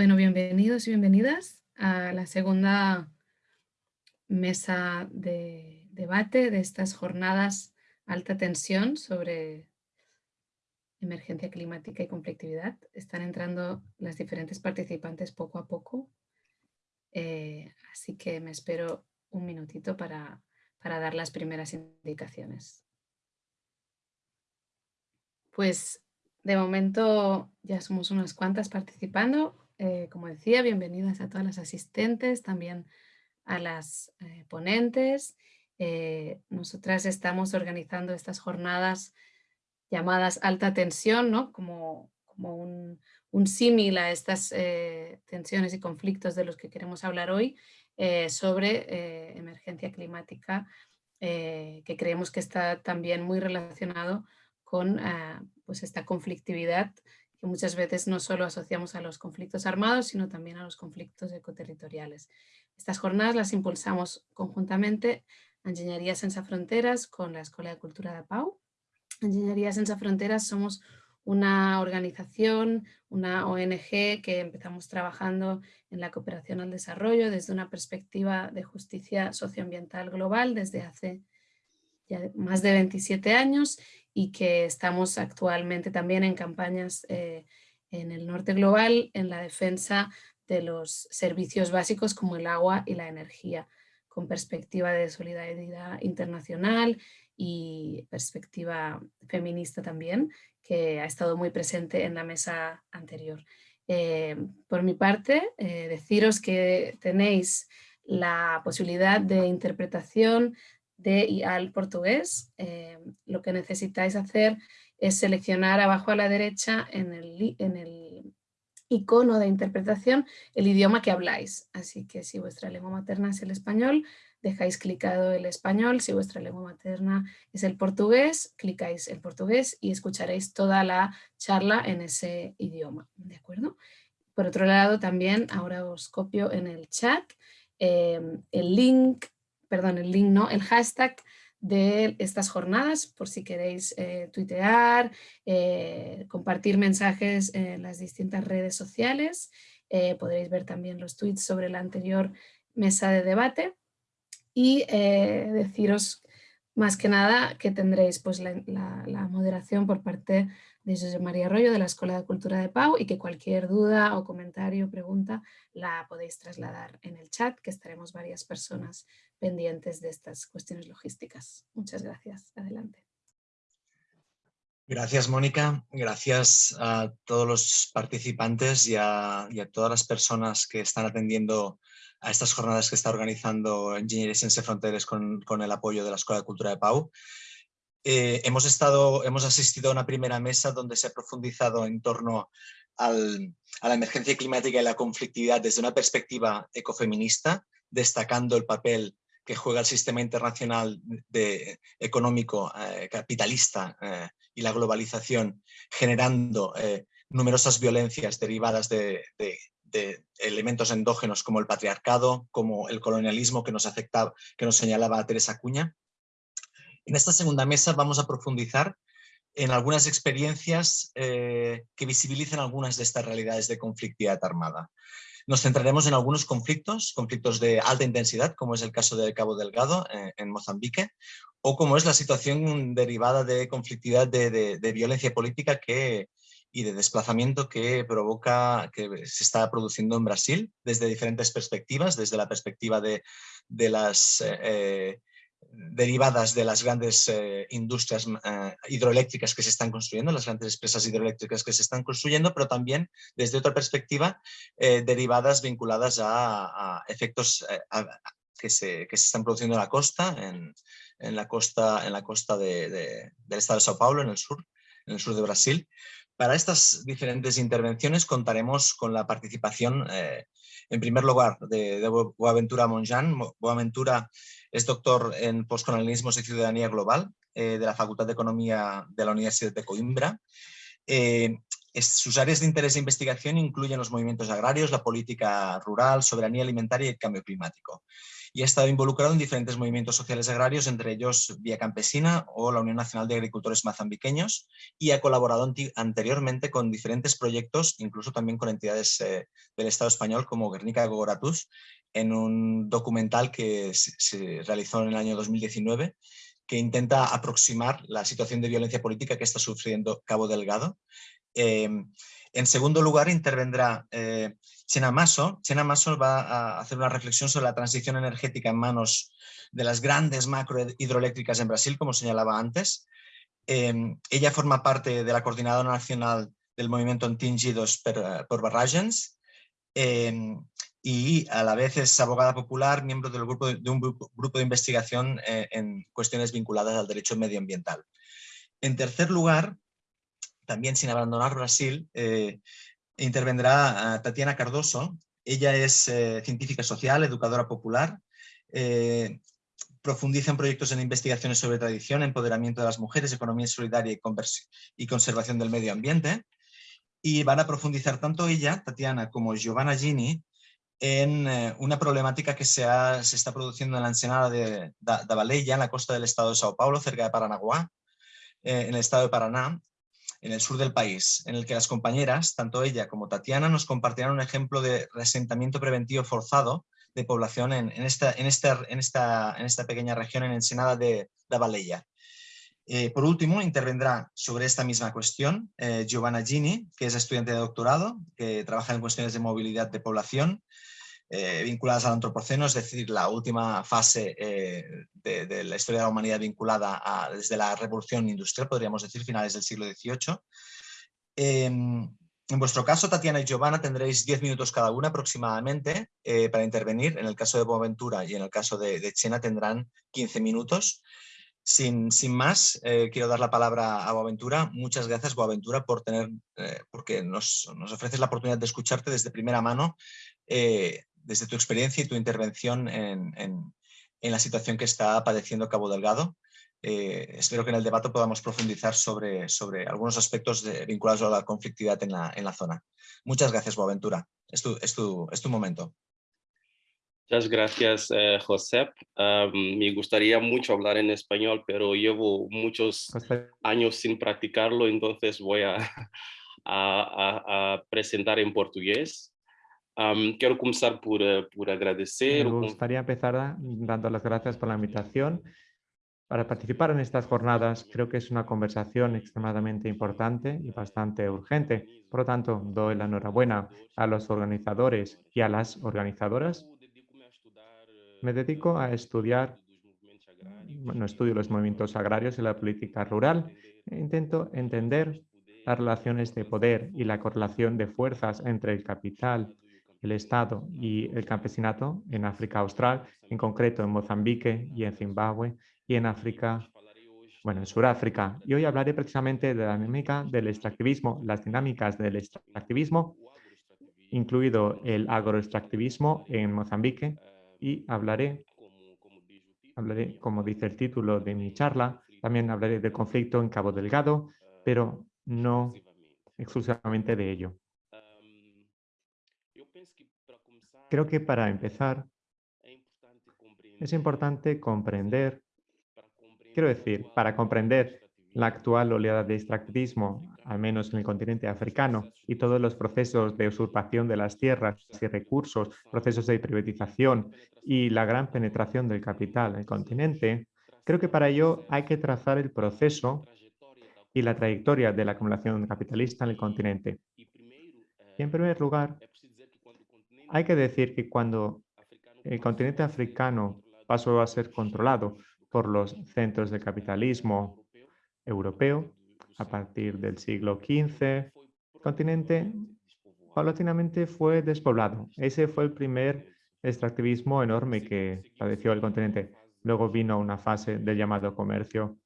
Bueno, bienvenidos y bienvenidas a la segunda mesa de debate de estas jornadas alta tensión sobre emergencia climática y conflictividad. Están entrando las diferentes participantes poco a poco, eh, así que me espero un minutito para, para dar las primeras indicaciones. Pues de momento ya somos unas cuantas participando. Eh, como decía, bienvenidas a todas las asistentes, también a las eh, ponentes. Eh, nosotras estamos organizando estas jornadas llamadas alta tensión, ¿no? como, como un, un símil a estas tensiones y conflictos de los que queremos hablar hoy sobre emergencia climática, que creemos que está también muy relacionado con pues esta conflictividad que muchas veces no solo asociamos a los conflictos armados, sino también a los conflictos ecoterritoriales. Estas jornadas las impulsamos conjuntamente Ingeniería Sense Fronteras con la Escuela de Cultura de Pau. Ingeniería Sense Fronteras somos una organización, una ONG que empezamos trabajando en la cooperación al desarrollo desde una perspectiva de justicia socioambiental global desde hace ya más de 27 años y que estamos actualmente también en campañas eh, en el norte global en la defensa de los servicios básicos como el agua y la energía, con perspectiva de solidaridad internacional y perspectiva feminista también, que ha estado muy presente en la mesa anterior. Eh, por mi parte, eh, deciros que tenéis la posibilidad de interpretación de y al portugués. Eh, lo que necesitáis hacer es seleccionar abajo a la derecha en el, en el icono de interpretación el idioma que habláis. Así que si vuestra lengua materna es el español, dejáis clicado el español. Si vuestra lengua materna es el portugués, clicáis el portugués y escucharéis toda la charla en ese idioma. ¿De acuerdo? Por otro lado, también ahora os copio en el chat eh, el link perdón, el link no, el hashtag de estas jornadas, por si queréis eh, tuitear, eh, compartir mensajes en las distintas redes sociales. Eh, podréis ver también los tweets sobre la anterior mesa de debate y deciros más que nada que tendréis pues, la, la moderación por parte de José María Arroyo de la Escuela de Cultura de Pau y que cualquier duda o comentario o pregunta la podéis trasladar en el chat, que estaremos varias personas pendientes de estas cuestiones logísticas. Muchas gracias. Adelante. Gracias, Mónica. Gracias a todos los participantes y a, todas las personas que están atendiendo a estas jornadas que está organizando Ingeniería Sense Fronteras con, con el apoyo de la Escuela de Cultura de Pau. Eh, hemos, estado, hemos asistido a una primera mesa donde se ha profundizado en torno a la emergencia climática y la conflictividad desde una perspectiva ecofeminista, destacando el papel que juega el sistema internacional de, económico eh, capitalista eh, y la globalización, generando numerosas violencias derivadas de, elementos endógenos como el patriarcado, como el colonialismo que nos, afectaba, que nos señalaba Teresa Cuña. En esta segunda mesa vamos a profundizar en algunas experiencias eh, que visibilicen algunas de estas realidades de conflictividad armada. Nos centraremos en algunos conflictos, conflictos de alta intensidad, como es el caso de Cabo Delgado eh, en Mozambique, o como es la situación derivada de conflictividad de, violencia política que, y de desplazamiento que provoca, que se está produciendo en Brasil desde diferentes perspectivas, desde la perspectiva de, las eh, derivadas de las grandes eh, industrias eh, hidroeléctricas que se están construyendo, las grandes empresas hidroeléctricas que se están construyendo, pero también desde otra perspectiva eh, derivadas vinculadas a, efectos que, se, que, se, están produciendo en la costa, en, en la costa, en la costa de, del estado de Sao Paulo, en el sur, en el sur de Brasil. Para estas diferentes intervenciones contaremos con la participación, en primer lugar, de, de Boaventura Monjan. Boaventura es doctor en postcolonialismo y ciudadanía global eh, de la Facultad de Economía de la Universidad de Coimbra. Eh, sus áreas de interés de investigación incluyen los movimientos agrarios, la política rural, soberanía alimentaria y el cambio climático. Y ha estado involucrado en diferentes movimientos sociales agrarios, entre ellos Vía Campesina o la Unión Nacional de Agricultores Mazambiqueños, y ha colaborado anteriormente con diferentes proyectos, incluso también con entidades eh, del Estado español como Guernica de Gogoratus, en un documental que se, realizó en el año 2019 que intenta aproximar la situación de violencia política que está sufriendo Cabo Delgado. Em, en segundo lugar, intervendrá eh, Chena Maso. Chena Maso va a hacer una reflexión sobre la transición energética en manos de las grandes macro hidroeléctricas en Brasil, como señalaba antes. Em, ella forma parte de la Coordinadora Nacional del Movimiento Antingidos por Barragens em, y a la vez es abogada popular, miembro del grupo de, un grupo de investigación eh, en cuestiones vinculadas al derecho medioambiental. En tercer lugar, también sin abandonar Brasil, eh, intervendrá Tatiana Cardoso. Ella es eh, científica social, educadora popular, eh, profundiza en proyectos en investigaciones sobre tradición, empoderamiento de las mujeres, economía solidaria y, conservación del medio ambiente. Y van a profundizar tanto ella, Tatiana, como Giovanna Gini, en una problemática que se, está produciendo en la ensenada de, da, en la costa del estado de Sao Paulo, cerca de Paranaguá, en el estado de Paraná, en el sur del país, en el que las compañeras, tanto ella como Tatiana, nos compartirán un ejemplo de resentamiento preventivo forzado de población en, esta, pequeña región en Ensenada de, de eh, por último, intervendrá sobre esta misma cuestión eh, Giovanna Gini, que es estudiante de doctorado, que trabaja en cuestiones de movilidad de población, eh, vinculadas al antropoceno, es decir, la última fase eh, de, la historia de la humanidad vinculada a, desde la revolución industrial, podríamos decir, finales del siglo XVIII. Em, en vuestro caso, Tatiana y Giovanna, tendréis 10 minutos cada una aproximadamente eh, para intervenir. En el caso de Boaventura y en el caso de, Chena tendrán 15 minutos. Sin, sin más, quiero dar la palabra a Boaventura. Muchas gracias, Boaventura, por tener, porque nos, nos, ofreces la oportunidad de escucharte desde primera mano desde tu experiencia y tu intervención en, la situación que está padeciendo Cabo Delgado. Eh, espero que en el debate podamos profundizar sobre, sobre algunos aspectos vinculados a la conflictividad en la, zona. Muchas gracias, Boaventura. Es tu, es tu, es tu momento. Muchas gracias, eh, Josep. me gustaría mucho hablar en español, pero llevo muchos años sin practicarlo, entonces voy a, a presentar en portugués. Quiero comenzar por, eh, por agradecer. Me gustaría empezar dando las gracias por la invitación para participar en estas jornadas. Creo que es una conversación extremadamente importante y bastante urgente. Por lo tanto, doy la enhorabuena a los organizadores y a las organizadoras. Me dedico a estudiar, bueno, estudio los movimientos agrarios y la política rural. E intento entender las relaciones de poder y la correlación de fuerzas entre el capital el Estado y el campesinato en África Austral, en concreto en Mozambique y en Zimbabue y en África, bueno, en Sudáfrica. Y hoy hablaré precisamente de la dinámica del extractivismo, las dinámicas del extractivismo, incluido el agroextractivismo en Mozambique y hablaré, hablaré, como dice el título de mi charla, también hablaré del conflicto en Cabo Delgado, pero no exclusivamente de ello. Creo que para empezar es importante comprender, quiero decir, para comprender la actual oleada de extractivismo, al menos en el continente africano, y todos los procesos de usurpación de las tierras y recursos, procesos de privatización y la gran penetración del capital en el continente, creo que para ello hay que trazar el proceso y la trayectoria de la acumulación capitalista en el continente. Y en primer lugar, hay que decir que cuando el continente africano pasó a ser controlado por los centros de capitalismo europeo a partir del siglo XV, el continente paulatinamente fue despoblado. Ese fue el primer extractivismo enorme que padeció el continente. Luego vino una fase del llamado comercio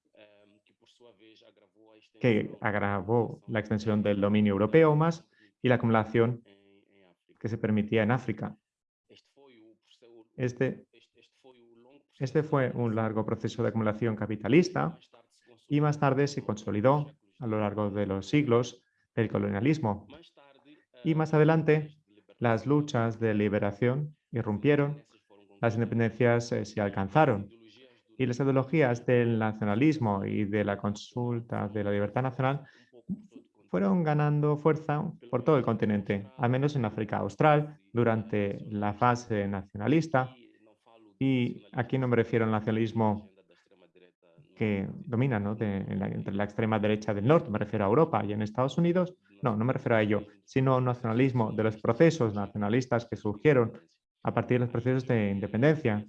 que agravó la extensión del dominio europeo más y la acumulación que se permitía en África. Este, este fue un largo proceso de acumulación capitalista y más tarde se consolidó a lo largo de los siglos del colonialismo. Y más adelante, las luchas de liberación irrumpieron, las independencias eh, se alcanzaron. Y las ideologías del nacionalismo y de la consulta de la libertad nacional fueron ganando fuerza por todo el continente, al menos en África Austral, durante la fase nacionalista. Y aquí no me refiero al nacionalismo que domina ¿no? entre la extrema derecha del norte, me refiero a Europa y en Estados Unidos, no, no me refiero a ello, sino al nacionalismo de los procesos nacionalistas que surgieron a partir de los procesos de independencia.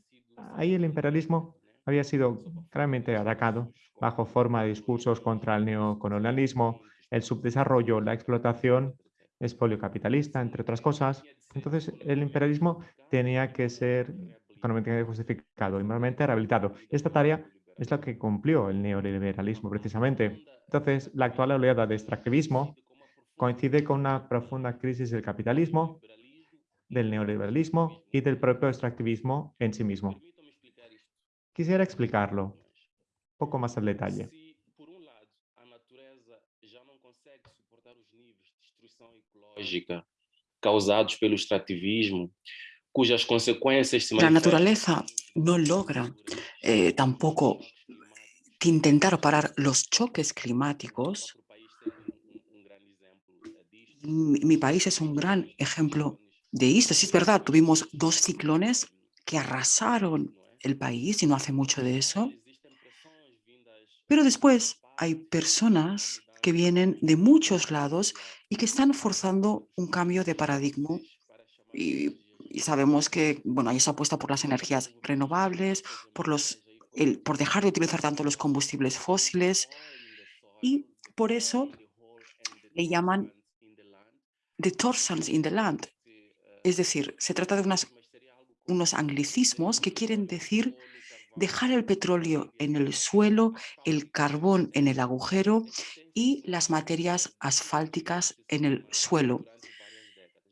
Ahí el imperialismo había sido claramente atacado bajo forma de discursos contra el neocolonialismo, el subdesarrollo, la explotación, espolio capitalista, entre otras cosas. Entonces, el imperialismo tenía que ser económicamente justificado y moralmente rehabilitado. Esta tarea es la que cumplió el neoliberalismo precisamente. Entonces, la actual oleada de extractivismo coincide con una profunda crisis del capitalismo, del neoliberalismo y del propio extractivismo en sí mismo. Quisiera explicarlo un poco más al detalle. Causados pelo extractivismo, cujas consecuencias se La naturaleza no logra eh, tampoco intentar parar los choques climáticos. Mi país es un gran ejemplo de esto. Sí, es verdad, tuvimos dos ciclones que arrasaron el país y no hace mucho de eso. Pero después hay personas que vienen de muchos lados y que están forzando un cambio de paradigma. Y, sabemos que bueno, hay esa apuesta por las energías renovables, por, los, por dejar de utilizar tanto los combustibles fósiles y por eso le llaman the torsons in the land. Es decir, se trata de unas, unos anglicismos que quieren decir dejar el petróleo en el suelo, el carbón en el agujero y las materias asfálticas en el suelo.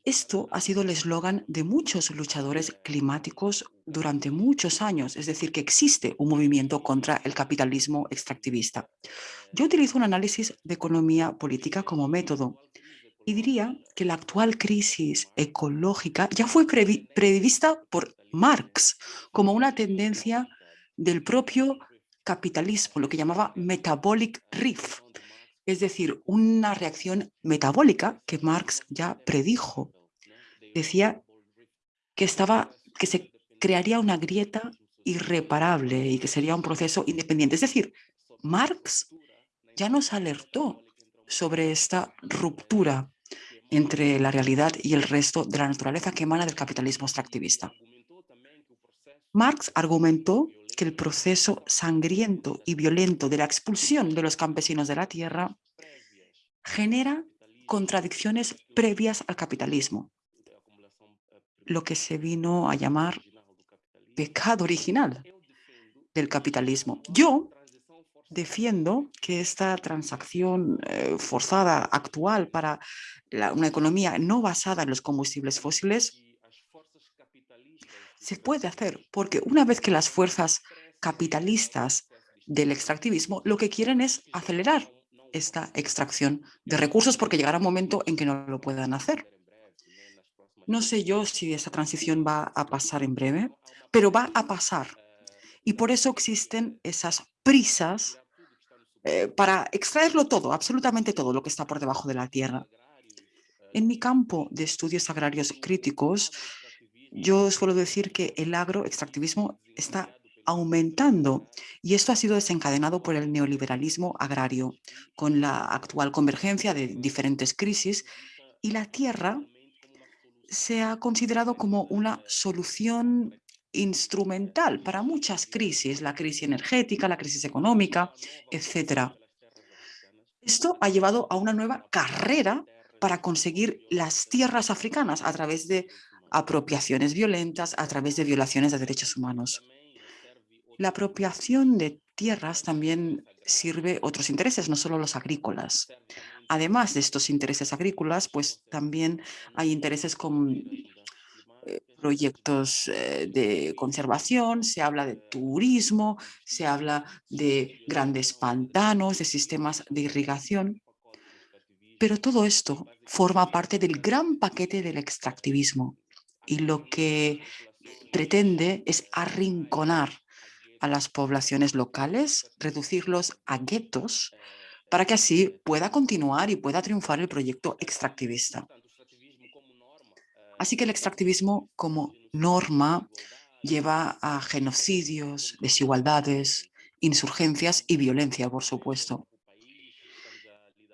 Esto ha sido el eslogan de muchos luchadores climáticos durante muchos años, es decir, que existe un movimiento contra el capitalismo extractivista. Yo utilizo un análisis de economía política como método y diría que la actual crisis ecológica ya fue prevista por Marx como una tendencia del propio capitalismo, lo que llamaba metabolic rift, es decir, una reacción metabólica que Marx ya predijo. Decía que, estaba, que se crearía una grieta irreparable y que sería un proceso independiente. Es decir, Marx ya nos alertó sobre esta ruptura entre la realidad y el resto de la naturaleza que emana del capitalismo extractivista. Marx argumentó que el proceso sangriento y violento de la expulsión de los campesinos de la tierra genera contradicciones previas al capitalismo, lo que se vino a llamar pecado original del capitalismo. Yo defiendo que esta transacción eh, forzada actual para una economía no basada en los combustibles fósiles se puede hacer, porque una vez que las fuerzas capitalistas del extractivismo lo que quieren es acelerar esta extracción de recursos porque llegará un momento en que no lo puedan hacer. No sé yo si esa transición va a pasar en breve, pero va a pasar. Y por eso existen esas prisas eh, para extraerlo todo, absolutamente todo lo que está por debajo de la tierra. En mi campo de estudios agrarios críticos, yo suelo decir que el agroextractivismo está aumentando y esto ha sido desencadenado por el neoliberalismo agrario con la actual convergencia de diferentes crisis y la tierra se ha considerado como una solución instrumental para muchas crisis, la crisis energética, la crisis económica, etc. Esto ha llevado a una nueva carrera para conseguir las tierras africanas a través de apropiaciones violentas a través de violaciones de derechos humanos. La apropiación de tierras también sirve otros intereses, no solo los agrícolas. Además de estos intereses agrícolas, pues también hay intereses con eh, proyectos eh, de conservación, se habla de turismo, se habla de grandes pantanos, de sistemas de irrigación. Pero todo esto forma parte del gran paquete del extractivismo y lo que pretende es arrinconar a las poblaciones locales, reducirlos a guetos, para que así pueda continuar y pueda triunfar el proyecto extractivista. Así que el extractivismo como norma lleva a genocidios, desigualdades, insurgencias y violencia, por supuesto.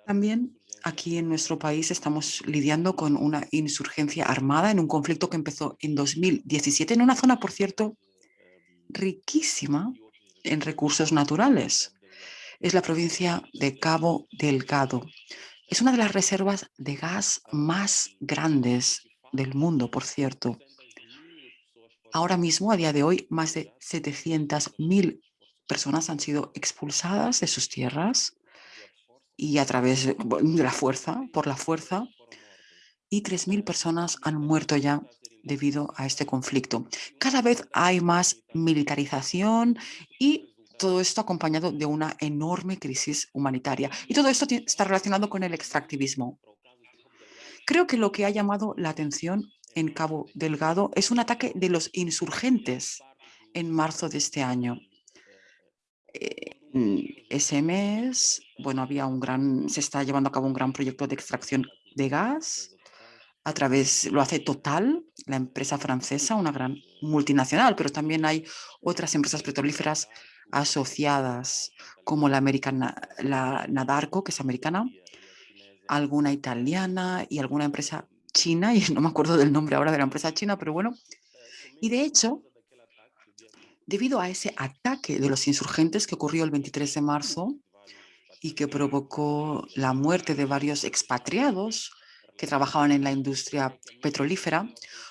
También aquí en nuestro país estamos lidiando con una insurgencia armada en un conflicto que empezó en 2017 en una zona, por cierto, riquísima en recursos naturales. Es la provincia de Cabo Delgado. Es una de las reservas de gas más grandes del mundo, por cierto. Ahora mismo, a día de hoy, más de 700.000 personas han sido expulsadas de sus tierras y a través de la fuerza, por la fuerza, y 3.000 personas han muerto ya debido a este conflicto. Cada vez hay más militarización y todo esto acompañado de una enorme crisis humanitaria. Y todo esto está relacionado con el extractivismo. Creo que lo que ha llamado la atención en Cabo Delgado es un ataque de los insurgentes en marzo de este año. Ese bueno, había un gran, se está llevando a cabo un gran proyecto de extracción de gas a través, lo hace Total, la empresa francesa, una gran multinacional, pero también hay otras empresas petrolíferas asociadas, como la americana, la Nadarco, que es americana, alguna italiana y alguna empresa china, y no me acuerdo del nombre ahora de la empresa china, pero bueno. Y de hecho, debido a ese ataque de los insurgentes que ocurrió el 23 de marzo y que provocó la muerte de varios expatriados, que trabajaban en la industria petrolífera,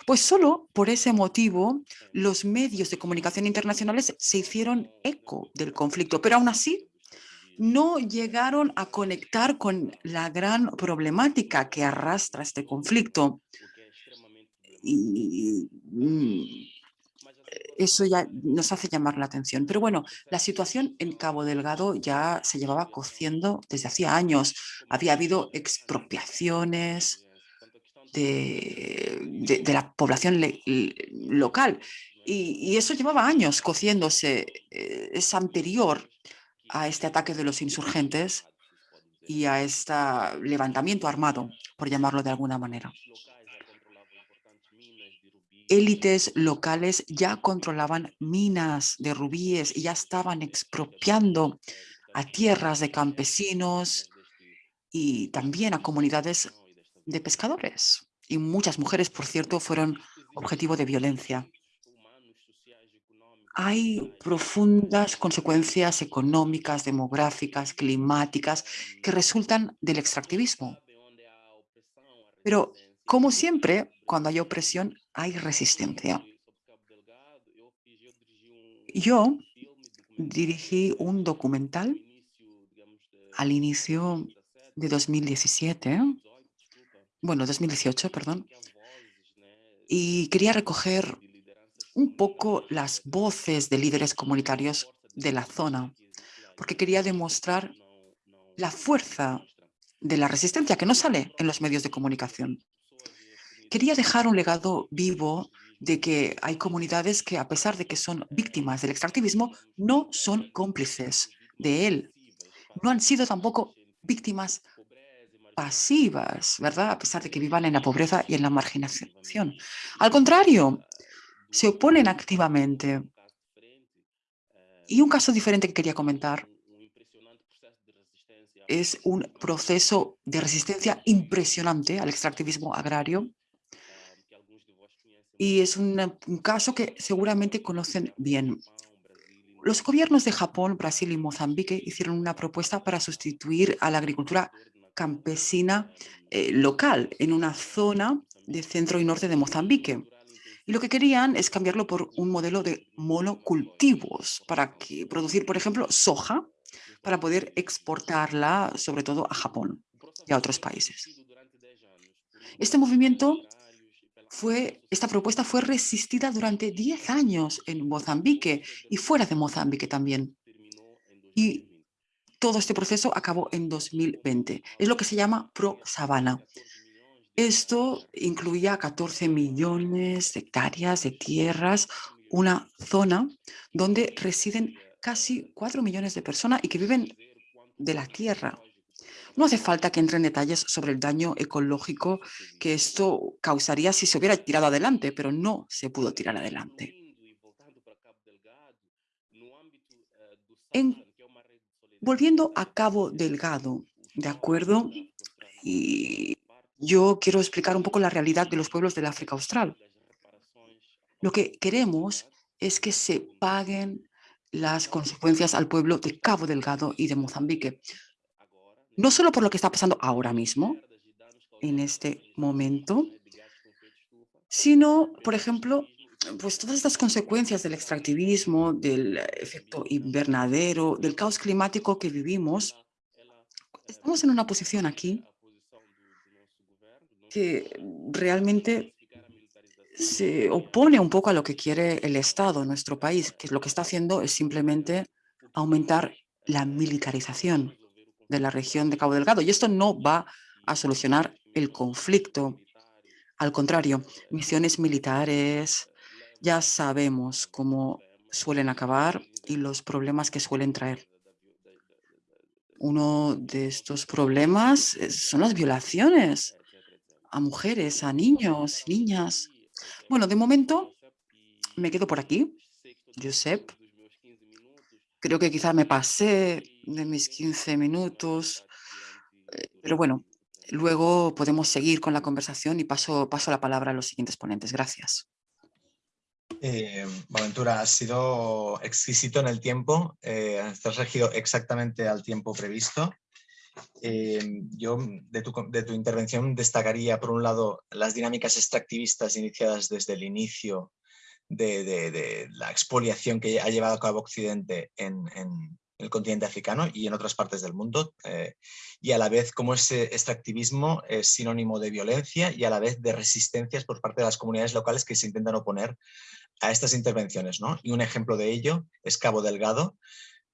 pues solo por ese motivo los medios de comunicación internacionales se hicieron eco del conflicto, pero aún así no llegaron a conectar con la gran problemática que arrastra este conflicto. Y mm, eso ya nos hace llamar la atención. Pero bueno, la situación en Cabo Delgado ya se llevaba cociendo desde hacía años. Había habido expropiaciones de, la población local y, eso llevaba años cociéndose. Eh, es anterior a este ataque de los insurgentes y a este levantamiento armado, por llamarlo de alguna manera élites locales ya controlaban minas de rubíes y ya estaban expropiando a tierras de campesinos y también a comunidades de pescadores. Y muchas mujeres, por cierto, fueron objetivo de violencia. Hay profundas consecuencias económicas, demográficas, climáticas que resultan del extractivismo. Pero, como siempre, cuando hay opresión, hay resistencia. Yo dirigí un documental al inicio de 2017, bueno, 2018, perdón, y quería recoger un poco las voces de líderes comunitarios de la zona, porque quería demostrar la fuerza de la resistencia que no sale en los medios de comunicación. Quería dejar un legado vivo de que hay comunidades que, a pesar de que son víctimas del extractivismo, no son cómplices de él. No han sido tampoco víctimas pasivas, ¿verdad? A pesar de que vivan en la pobreza y en la marginación. Al contrario, se oponen activamente. Y un caso diferente que quería comentar es un proceso de resistencia impresionante al extractivismo agrario y es un, caso que seguramente conocen bien. Los gobiernos de Japón, Brasil y Mozambique hicieron una propuesta para sustituir a la agricultura campesina eh, local en una zona de centro y norte de Mozambique. Y lo que querían es cambiarlo por un modelo de monocultivos para que, producir, por ejemplo, soja para poder exportarla sobre todo a Japón y a otros países. Este movimiento fue, esta propuesta fue resistida durante 10 años en Mozambique y fuera de Mozambique también. Y todo este proceso acabó en 2020. Es lo que se llama Pro Sabana. Esto incluía 14 millones de hectáreas de tierras, una zona donde residen casi 4 millones de personas y que viven de la tierra. No hace falta que entre en detalles sobre el daño ecológico que esto causaría si se hubiera tirado adelante, pero no se pudo tirar adelante. volviendo a Cabo Delgado, ¿de acuerdo? Y yo quiero explicar un poco la realidad de los pueblos del África Austral. Lo que queremos es que se paguen las consecuencias al pueblo de Cabo Delgado y de Mozambique. No solo por lo que está pasando ahora mismo, en este momento, sino, por ejemplo, pues todas estas consecuencias del extractivismo, del efecto invernadero, del caos climático que vivimos, estamos en una posición aquí que realmente se opone un poco a lo que quiere el Estado, nuestro país, que lo que está haciendo es simplemente aumentar la militarización de la región de Cabo Delgado. Y esto no va a solucionar el conflicto. Al contrario, misiones militares, ya sabemos cómo suelen acabar y los problemas que suelen traer. Uno de estos problemas son las violaciones a mujeres, a niños, niñas. Bueno, de momento me quedo por aquí, Josep. Creo que quizá me pasé de mis 15 minutos, eh, pero bueno, luego podemos seguir con la conversación y paso, paso la palabra a los siguientes ponentes. Gracias. Eh, has sido exquisito en el tiempo, eh, has regido exactamente al tiempo previsto. Eh, yo de tu, de tu, intervención destacaría, por un lado, las dinámicas extractivistas iniciadas desde el inicio de, de, la expoliación que ha llevado a cabo Occidente en, en, el continente africano y en otras partes del mundo, eh, y a la vez como ese extractivismo es sinónimo de violencia y a la vez de resistencias por parte de las comunidades locales que se intentan oponer a estas intervenciones. ¿no? Y un ejemplo de ello es Cabo Delgado,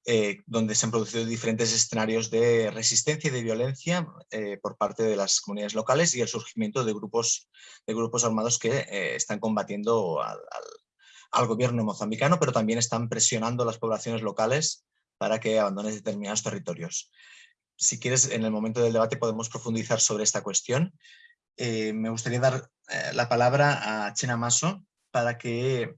eh, donde se han producido diferentes escenarios de resistencia y de violencia eh, por parte de las comunidades locales y el surgimiento de grupos, de grupos armados que eh, están combatiendo al, al, gobierno mozambicano, pero también están presionando a las poblaciones locales para que abandonen determinados territorios. Si quieres, en el momento del debate podemos profundizar sobre esta cuestión. me gustaría dar la palabra a Chena Maso, para que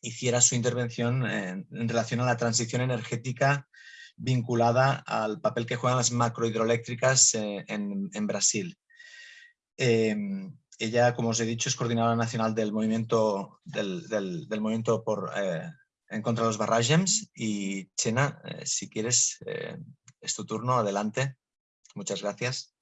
hiciera su intervención en, relación a la transición energética vinculada al papel que juegan las macrohidroeléctricas eh, en, Brasil. Em, ella, como os he dicho, es coordinadora nacional del movimiento, del, movimiento por, eh, en contra de los barragems y Chena, eh, si quieres, es tu turno, adelante. Muchas gracias.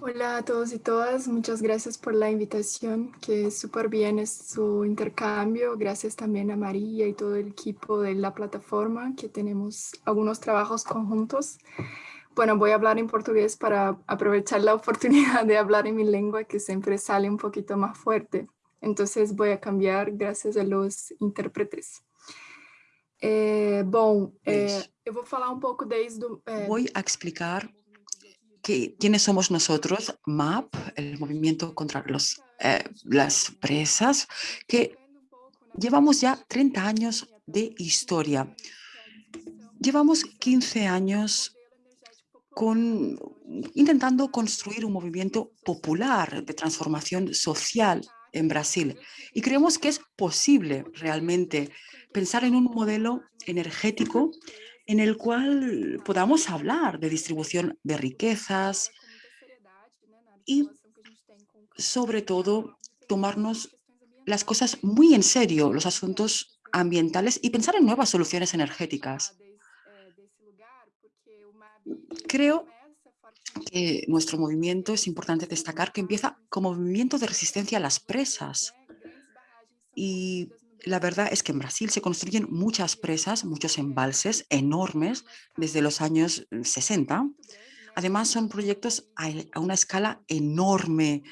Hola a todos y todas, muchas gracias por la invitación, que súper bien es su intercambio. Gracias también a María y todo el equipo de la plataforma, que tenemos algunos trabajos conjuntos. Bueno, voy a hablar en portugués para aprovechar la oportunidad de hablar en mi lengua, que siempre sale un poquito más fuerte. Entonces voy a cambiar gracias a los intérpretes. Eh, bom, eh, eu vou falar um pouco desde... Eh, voy a explicar quiénes somos nosotros, MAP, el movimiento contra los, eh, las presas, que llevamos ya 30 años de historia. Llevamos 15 años con, intentando construir un movimiento popular de transformación social en Brasil. Y creemos que es posible realmente pensar en un modelo energético en el cual podamos hablar de distribución de riquezas y sobre todo tomarnos las cosas muy en serio, los asuntos ambientales y pensar en nuevas soluciones energéticas. Creo que nuestro movimiento es importante destacar que empieza como movimiento de resistencia a las presas y la verdad es que en Brasil se construyen muchas presas, muchos embalses enormes desde los años 60. Mm, Además, son proyectos a, una escala enorme.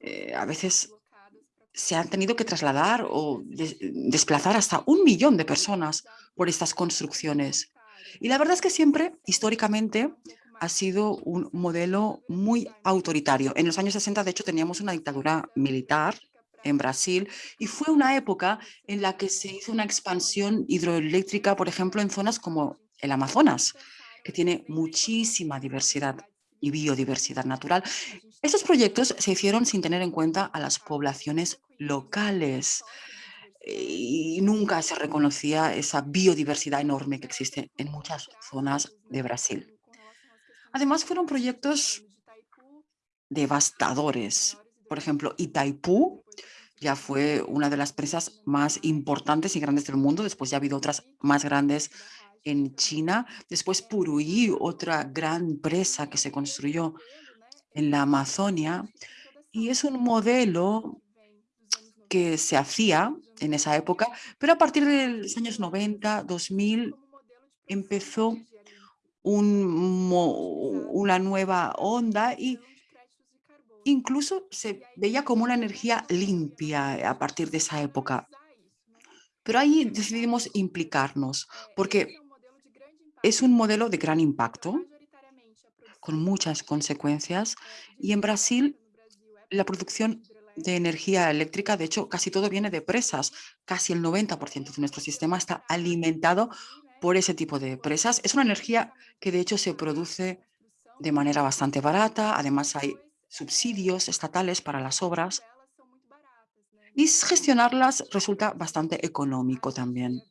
Eh, a veces se han tenido que trasladar o desplazar hasta un millón de personas por estas construcciones. Y la verdad es que siempre, históricamente, ha sido un modelo muy autoritario. En los años 60, de hecho, teníamos una dictadura militar en Brasil y fue una época en la que se hizo una expansión hidroeléctrica, por ejemplo, en zonas como el Amazonas, que tiene muchísima diversidad y biodiversidad natural. Estos proyectos se hicieron sin tener en cuenta a las poblaciones locales y nunca se reconocía esa biodiversidad enorme que existe en muchas zonas de Brasil. Además, fueron proyectos devastadores. Por ejemplo, Itaipú ya fue una de las presas más importantes y grandes del mundo. Después ya ha habido otras más grandes en China. Después Puruí, otra gran presa que se construyó en la Amazonia. Y es un modelo que se hacía en esa época, pero a partir de los años 90, 2000, empezó una nueva onda y incluso se veía como una energía limpia a partir de esa época. Pero ahí decidimos implicarnos porque es un modelo de gran impacto con muchas consecuencias y en Brasil la producción de energía eléctrica, de hecho, casi todo viene de presas. Casi el 90% de nuestro sistema está alimentado por ese tipo de presas. Es una energía que de hecho se produce de manera bastante barata. Además hay subsidios estatales para las obras y gestionarlas resulta bastante económico también.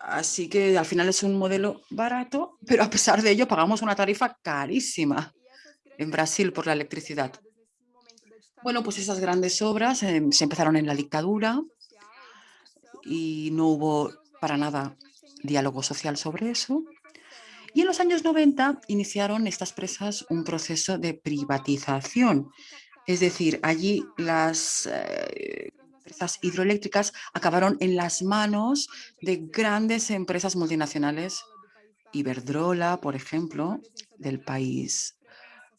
Así que al final es un modelo barato, pero a pesar de ello pagamos una tarifa carísima en Brasil por la electricidad. Bueno, pues esas grandes obras em, se empezaron en la dictadura y no hubo para nada diálogo social sobre eso. Y en los años 90 iniciaron estas presas un proceso de privatización. Es decir, allí las eh, presas hidroeléctricas acabaron en las manos de grandes empresas multinacionales, Iberdrola, por ejemplo, del país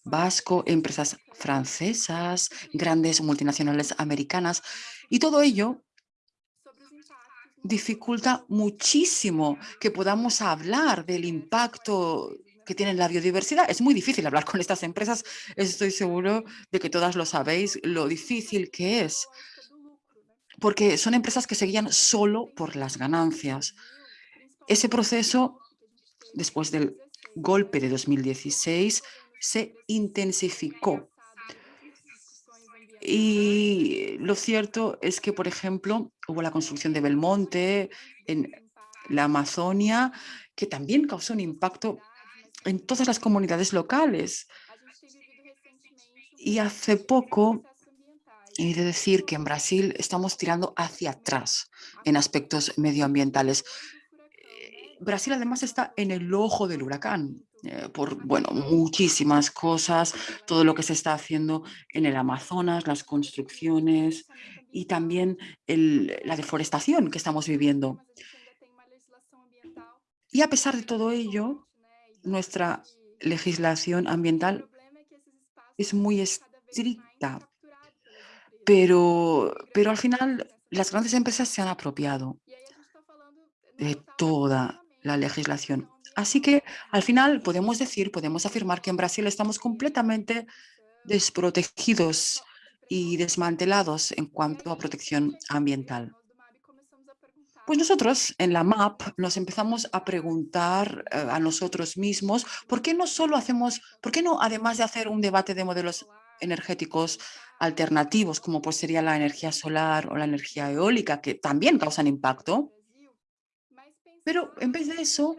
vasco, empresas francesas, grandes multinacionales americanas, y todo ello dificulta muchísimo que podamos hablar del impacto que tiene la biodiversidad. Es muy difícil hablar con estas empresas. Estoy seguro de que todas lo sabéis, lo difícil que es. Porque son empresas que seguían solo por las ganancias. Ese proceso, después del golpe de 2016, se intensificó y lo cierto es que, por ejemplo, hubo la construcción de Belmonte en la Amazonia, que también causó un impacto en todas las comunidades locales. Y hace poco he de decir que en Brasil estamos tirando hacia atrás en aspectos medioambientales. Eh, Brasil además está en el ojo del huracán. Eh, por bueno, muchísimas cosas, todo lo que se está haciendo en el Amazonas, las construcciones y también la deforestación que estamos viviendo. Y a pesar de todo ello, nuestra legislación ambiental es muy estricta, pero, pero al final las grandes empresas se han apropiado de toda la legislación Así que al final podemos decir, podemos afirmar que en Brasil estamos completamente desprotegidos y desmantelados en cuanto a protección ambiental. Pues nosotros en la MAP nos empezamos a preguntar eh, a nosotros mismos por qué no solo hacemos, por qué no además de hacer un debate de modelos energéticos alternativos como pues sería la energía solar o la energía eólica que también causan impacto, pero en vez de eso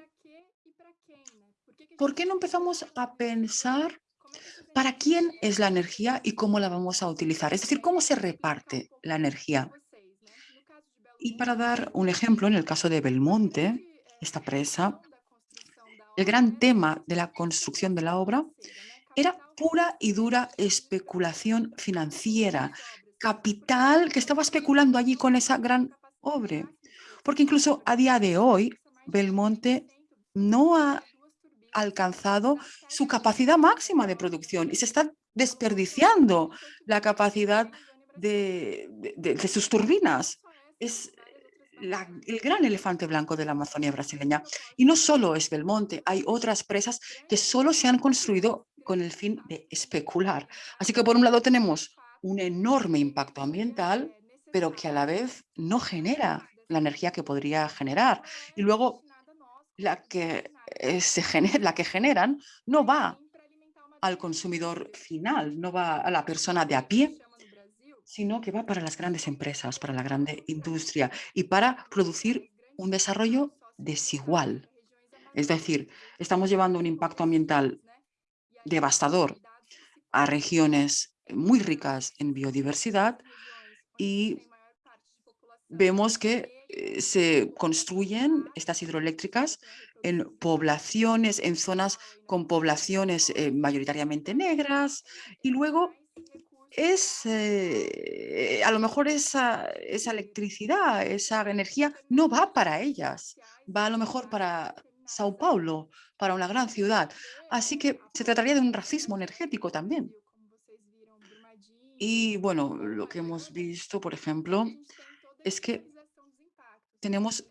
¿por qué no empezamos a pensar para quién es la energía y cómo la vamos a utilizar? Es decir, cómo se reparte la energía. Y para dar un ejemplo, en el caso de Belmonte, esta presa, el gran tema de la construcción de la obra era pura y dura especulación financiera, capital que estaba especulando allí con esa gran obra. Porque incluso a día de hoy, Belmonte no ha alcanzado su capacidad máxima de producción y se está desperdiciando la capacidad de, sus turbinas. Es el gran elefante blanco de la Amazonía brasileña. Y no solo es Belmonte, hay otras presas que solo se han construido con el fin de especular. Así que por un lado tenemos un enorme impacto ambiental, pero que a la vez no genera la energía que podría generar. Y luego la que, genera, la que generan no va al consumidor final, no va a la persona de a pie, sino que va para las grandes empresas, para la grande industria y para producir un desarrollo desigual. Es decir, estamos llevando un impacto ambiental devastador a regiones muy ricas en biodiversidad y vemos que eh, se construyen estas hidroeléctricas en poblaciones, en zonas con poblaciones eh, mayoritariamente negras y luego es, eh, a lo mejor esa, esa electricidad, esa energía no va para ellas, va a lo mejor para Sao Paulo, para una gran ciudad. Así que se trataría de un racismo energético también. Y bueno, lo que hemos visto, por ejemplo, es que tenemos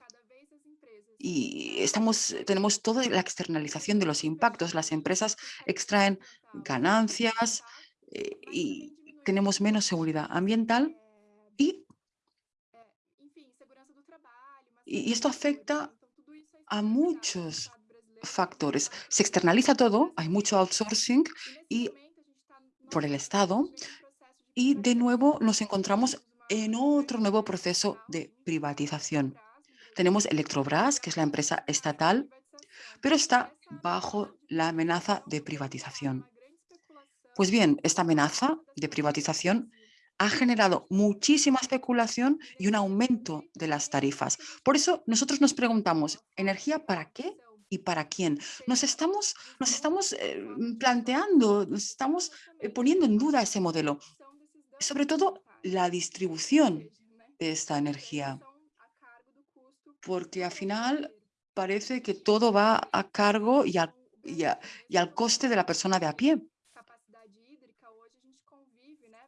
y estamos, tenemos toda la externalización de los impactos. Las empresas extraen ganancias eh, y tenemos menos seguridad ambiental y, y esto afecta a muchos factores. Se externaliza todo, hay mucho outsourcing y por el Estado y de nuevo nos encontramos en otro nuevo proceso de privatización. Tenemos Electrobras, que es la empresa estatal, pero está bajo la amenaza de privatización. Pues bien, esta amenaza de privatización ha generado muchísima especulación y un aumento de las tarifas. Por eso nosotros nos preguntamos, ¿energía para qué y para quién? Nos estamos, nos estamos eh, planteando, nos estamos eh, poniendo en duda ese modelo. Sobre todo la distribución de esta energía. Porque al final parece que todo va a cargo y, y al coste de la persona de a pie.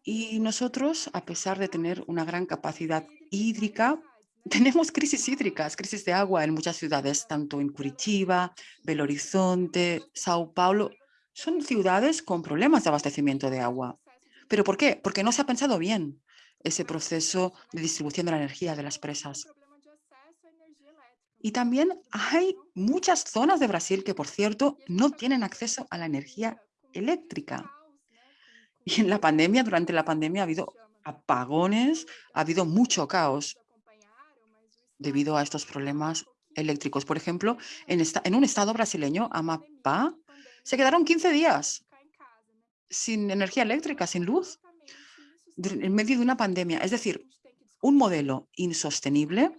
Y nosotros, a pesar de tener una gran capacidad hídrica, tenemos crisis hídricas, crisis de agua en muchas ciudades, tanto en Curitiba, Belo Horizonte, Sao Paulo. Son ciudades con problemas de abastecimiento de agua. ¿Pero por qué? Porque no se ha pensado bien ese proceso de distribución de la energía de las presas. Y también hay muchas zonas de Brasil que, por cierto, no tienen acceso a la energía eléctrica. Y en la pandemia, durante la pandemia ha habido apagones, ha habido mucho caos debido a estos problemas eléctricos. Por ejemplo, en, esta, en un estado brasileño, Amapá, se quedaron 15 días sin energía eléctrica, sin luz, en medio de una pandemia. Es decir, un modelo insostenible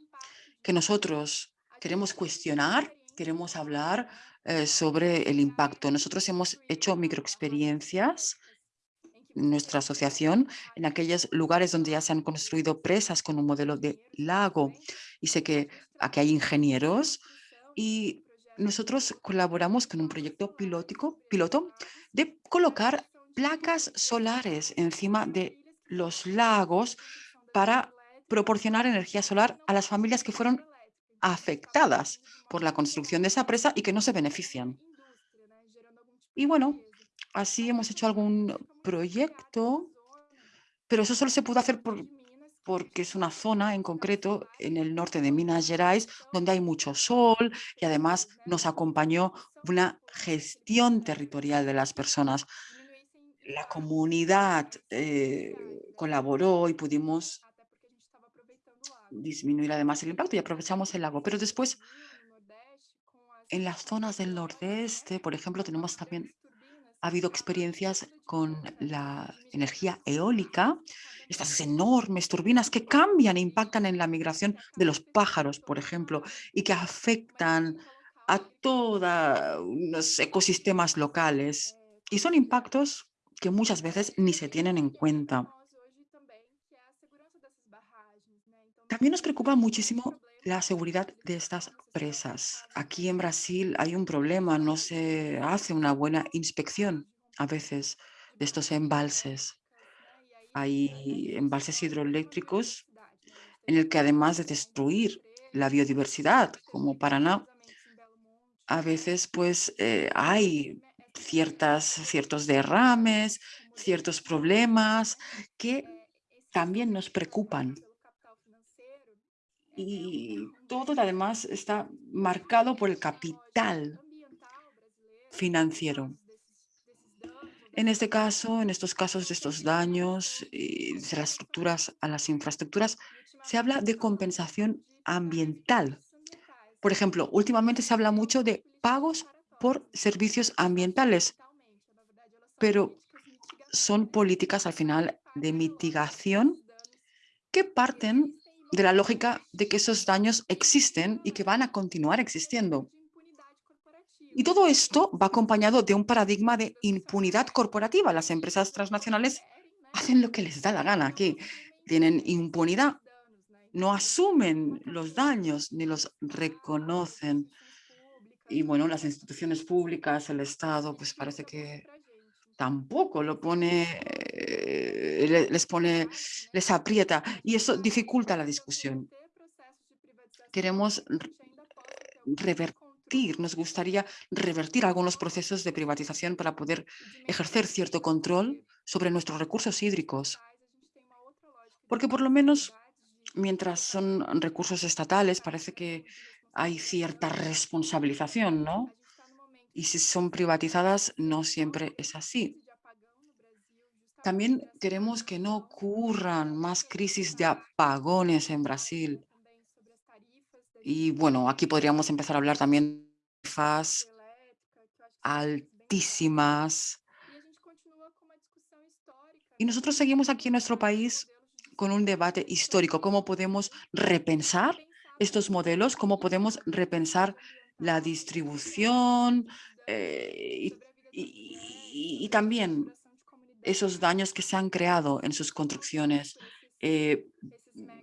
que nosotros queremos cuestionar, queremos hablar eh, sobre el impacto. Nosotros hemos hecho microexperiencias nuestra asociación en aquellos lugares donde ya se han construido presas con un modelo de lago. Y sé que aquí hay ingenieros y nosotros colaboramos con un proyecto pilótico, piloto de colocar placas solares encima de los lagos para proporcionar energía solar a las familias que fueron afectadas por la construcción de esa presa y que no se benefician. Y bueno, así hemos hecho algún proyecto, pero eso solo se pudo hacer por, porque es una zona en concreto en el norte de Minas Gerais donde hay mucho sol y además nos acompañó una gestión territorial de las personas. La comunidad eh, colaboró y pudimos disminuir además el impacto y aprovechamos el lago. Pero después, en las zonas del nordeste, por ejemplo, tenemos también ha habido experiencias con la energía eólica, estas enormes turbinas que cambian e impactan en la migración de los pájaros, por ejemplo, y que afectan a todos los ecosistemas locales. Y son impactos que muchas veces ni se tienen en cuenta. También nos preocupa muchísimo la seguridad de estas presas. Aquí en Brasil hay un problema, no se hace una buena inspección a veces de estos embalses. Hay embalses hidroeléctricos en el que además de destruir la biodiversidad, como Paraná, a veces pues eh, hay ciertas, ciertos derrames, ciertos problemas que también nos preocupan. Y todo además está marcado por el capital financiero. En este caso, en estos casos de estos daños de las estructuras a las infraestructuras, se habla de compensación ambiental. Por ejemplo, últimamente se habla mucho de pagos por servicios ambientales, pero son políticas al final de mitigación que parten de la lógica de que esos daños existen y que van a continuar existiendo. Y todo esto va acompañado de un paradigma de impunidad corporativa. Las empresas transnacionales hacen lo que les da la gana aquí. Tienen impunidad, no asumen los daños ni los reconocen. Y bueno, las instituciones públicas, el Estado, pues parece que tampoco lo pone, les pone, les aprieta y eso dificulta la discusión. Queremos revertir, nos gustaría revertir algunos procesos de privatización para poder ejercer cierto control sobre nuestros recursos hídricos. Porque por lo menos mientras son recursos estatales parece que hay cierta responsabilización, ¿no? Y si son privatizadas, no siempre es así. También queremos que no ocurran más crisis de apagones en Brasil. Y bueno, aquí podríamos empezar a hablar también de tarifas altísimas. Y nosotros seguimos aquí en nuestro país con un debate histórico. ¿Cómo podemos repensar estos modelos? ¿Cómo podemos repensar la distribución eh, y, también esos daños que se han creado en sus construcciones. Eh,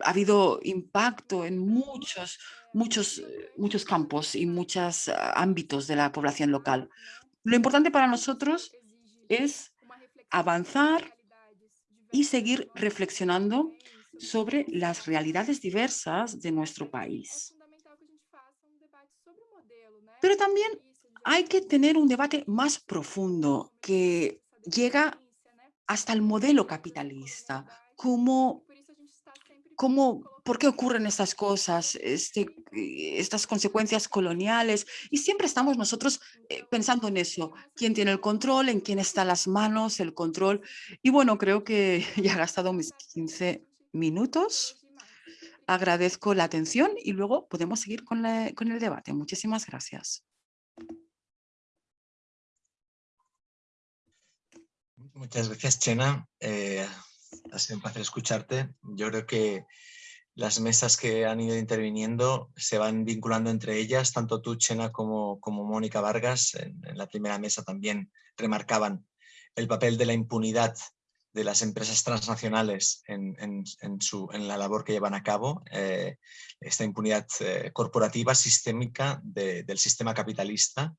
ha habido impacto en muchos, muchos, muchos campos y muchos ah, ámbitos de la población local. Lo importante para nosotros es avanzar y seguir reflexionando sobre las realidades diversas de nuestro país. Pero también hay que tener un debate más profundo que llega hasta el modelo capitalista. ¿Cómo, cómo, ¿Por qué ocurren estas cosas, este, estas consecuencias coloniales? Y siempre estamos nosotros eh, pensando en eso. ¿Quién tiene el control? ¿En quién están las manos? El control. Y bueno, creo que ya he gastado mis 15 minutos. Agradezco la atención y luego podemos seguir con el debate. Muchísimas gracias. Muchas gracias, Chena. Eh, ha sido un placer escucharte. Yo creo que las mesas que han ido interviniendo se van vinculando entre ellas, tanto tú, Chena, como, Mónica Vargas, en, la primera mesa también remarcaban el papel de la impunidad de las empresas transnacionales en la labor que llevan a cabo, eh, esta impunidad eh, corporativa sistémica del sistema capitalista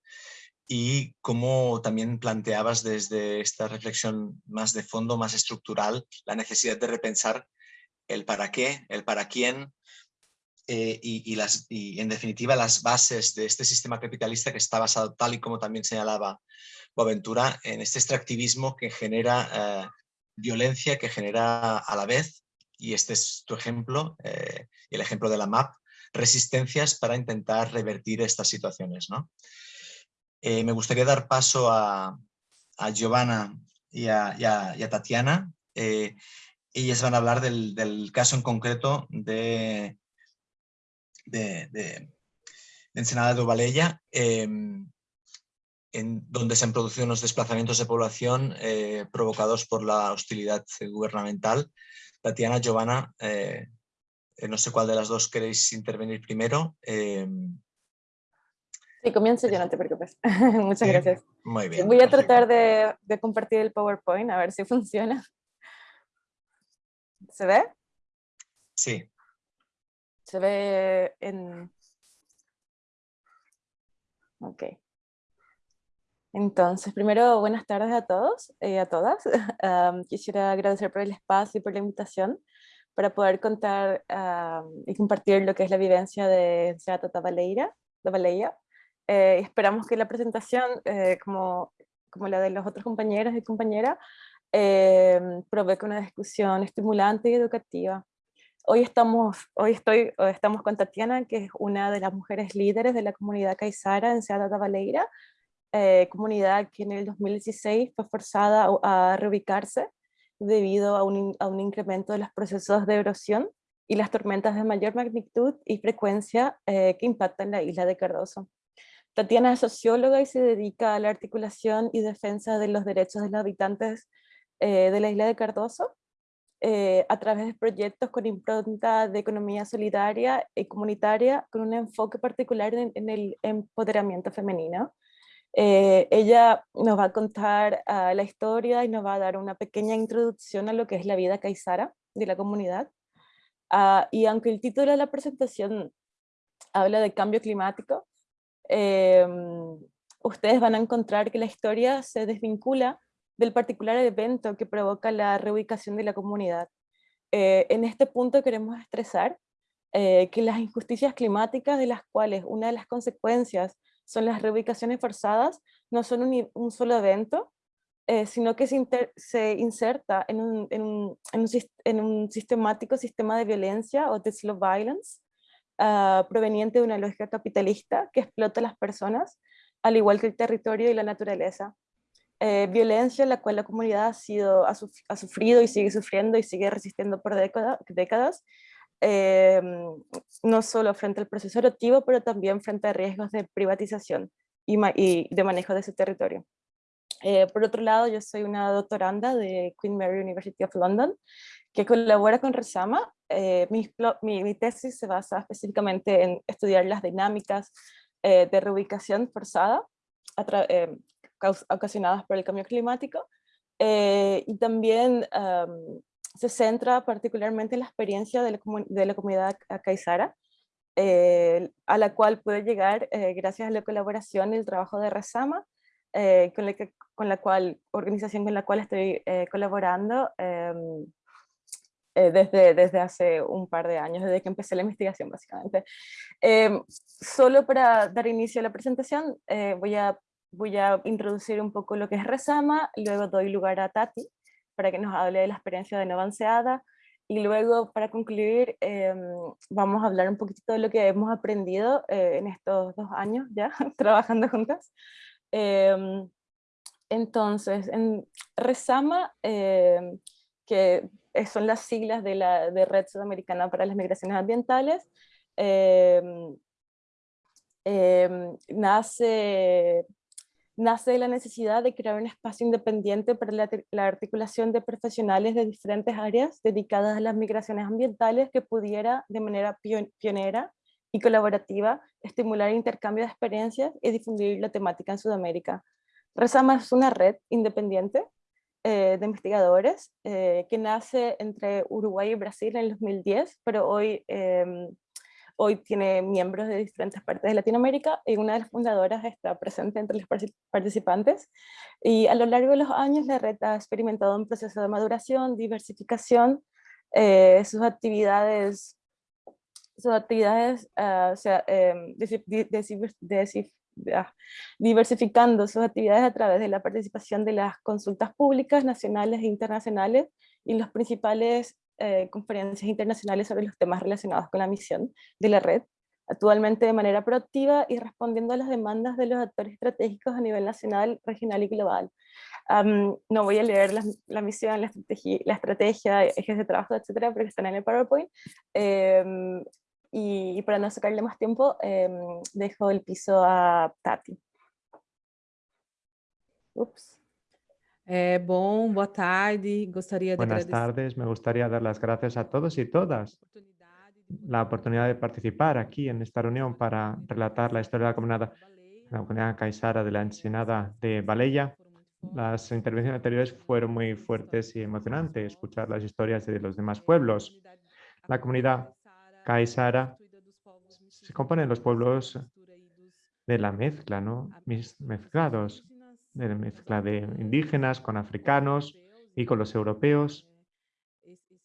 y cómo también planteabas desde esta reflexión más de fondo, más estructural, la necesidad de repensar el para qué, el para quién eh, y, las, y en definitiva las bases de este sistema capitalista que está basado tal y como también señalaba Boaventura en este extractivismo que genera eh, violencia, que genera a la vez, y este es tu ejemplo, eh, el ejemplo de la MAP, resistencias para intentar revertir estas situaciones. ¿no? Eh, me gustaría dar paso a, Giovanna y a, Tatiana. Eh, ellas van a hablar del, caso en concreto de, de, Ensenada de Ubalella, em, en donde se han producido unos desplazamientos de población eh, provocados por la hostilidad gubernamental. Tatiana, Giovanna, no sé cuál de las dos queréis intervenir primero. Sí, comienzo yo, no te preocupes. Muchas gracias. Muy bien. Voy a tratar de, de, compartir el PowerPoint, a ver si funciona. ¿Se ve? Sí. Se ve en... Ok. Entonces, primero, buenas tardes a todos y a todas. quisiera agradecer por el espacio y por la invitación para poder contar y compartir lo que es la vivencia de Seata Tabaleira, de Eh, esperamos que la presentación, eh, como, como la de los otros compañeros y compañeras, eh, provoque una discusión estimulante y educativa. Hoy estamos, hoy estoy, estamos con Tatiana, que es una de las mujeres líderes de la comunidad Caizara en Seata Tabaleira, eh, comunidad que en el 2016 fue forzada a, reubicarse debido a un, a un, incremento de los procesos de erosión y las tormentas de mayor magnitud y frecuencia eh, que impactan la isla de Cardoso. Tatiana es socióloga y se dedica a la articulación y defensa de los derechos de los habitantes eh, de la isla de Cardoso a través de proyectos con impronta de economía solidaria y comunitaria con un enfoque particular en, en el empoderamiento femenino. Eh, ella nos va a contar ah, la historia y nos va a dar una pequeña introducción a lo que es la vida caizara de la comunidad. Ah, y aunque el título de la presentación habla de cambio climático, em, ustedes van a encontrar que la historia se desvincula del particular evento que provoca la reubicación de la comunidad. Eh, en este punto queremos estresar eh, que las injusticias climáticas de las cuales una de las consecuencias son las reubicaciones forzadas, no son un, solo evento, eh, sino que se, inserta en un, en, en, un, sistemático sistema de violencia o de slow violence, uh, proveniente de una lógica capitalista que explota a las personas, al igual que el territorio y la naturaleza. Eh, violencia en la cual la comunidad ha, sido, ha, sufrido y sigue sufriendo y sigue resistiendo por décadas, Em, no solo frente al proceso eruptivo, pero también frente a riesgos de privatización y, de manejo de ese territorio. Eh, por otro lado, yo soy una doctoranda de Queen Mary University of London, que colabora con Resama. Eh, mi, tesis se basa específicamente en estudiar las dinámicas eh, de reubicación forzada ocasionadas por el cambio climático y también se centra particularmente en la experiencia de la, comunidad caizara, eh, a la cual puede llegar eh, gracias a la colaboración y el trabajo de Resama, eh, con, la cual, organización con la cual estoy colaborando em, desde, desde hace un par de años, desde que empecé la investigación básicamente. Em, solo para dar inicio a la presentación, voy, a, voy a introducir un poco lo que es Resama, luego doy lugar a Tati, para que nos hable de la experiencia de Avanceada y luego para concluir em, vamos a hablar un poquito de lo que hemos aprendido eh, en estos dos años ya trabajando juntas. Em, entonces, en Resama, que son las siglas de la de Red Sudamericana para las Migraciones Ambientales, nace nace de la necesidad de crear un espacio independiente para la, articulación de profesionales de diferentes áreas dedicadas a las migraciones ambientales que pudiera de manera pionera y colaborativa estimular el intercambio de experiencias y difundir la temática en Sudamérica. Resama es una red independiente eh, de investigadores eh, que nace entre Uruguay y Brasil en el 2010, pero hoy em, Hoy tiene miembros de diferentes partes de Latinoamérica y una de las fundadoras está presente entre los participantes. Y a lo largo de los años la red ha experimentado un proceso de maduración, diversificación, eh, sus actividades, sus actividades uh, o sea, eh, diversificando sus actividades a través de la participación de las consultas públicas nacionales e internacionales y los principales eh, conferencias internacionales sobre los temas relacionados con la misión de la red, actualmente de manera proactiva y respondiendo a las demandas de los actores estratégicos a nivel nacional, regional y global. no voy a leer la, misión, la estrategia, la estrategia, ejes de trabajo, etcétera, porque están en el PowerPoint. Em, y, para no sacarle más tiempo, em, dejo el piso a Tati. Ups. Eh, bom, boa tarde. Gostaria de Buenas tardes, me gustaría dar las gracias a todos y todas la oportunidad de participar aquí en esta reunión para relatar la historia de la comunidad, la comunidad de la Ensenada de Baleya. Las intervenciones anteriores fueron muy fuertes y emocionantes, escuchar las historias de los demás pueblos. La comunidad caizara se compone de los pueblos de la mezcla, ¿no? mezclados de la mezcla de indígenas con africanos y con los europeos.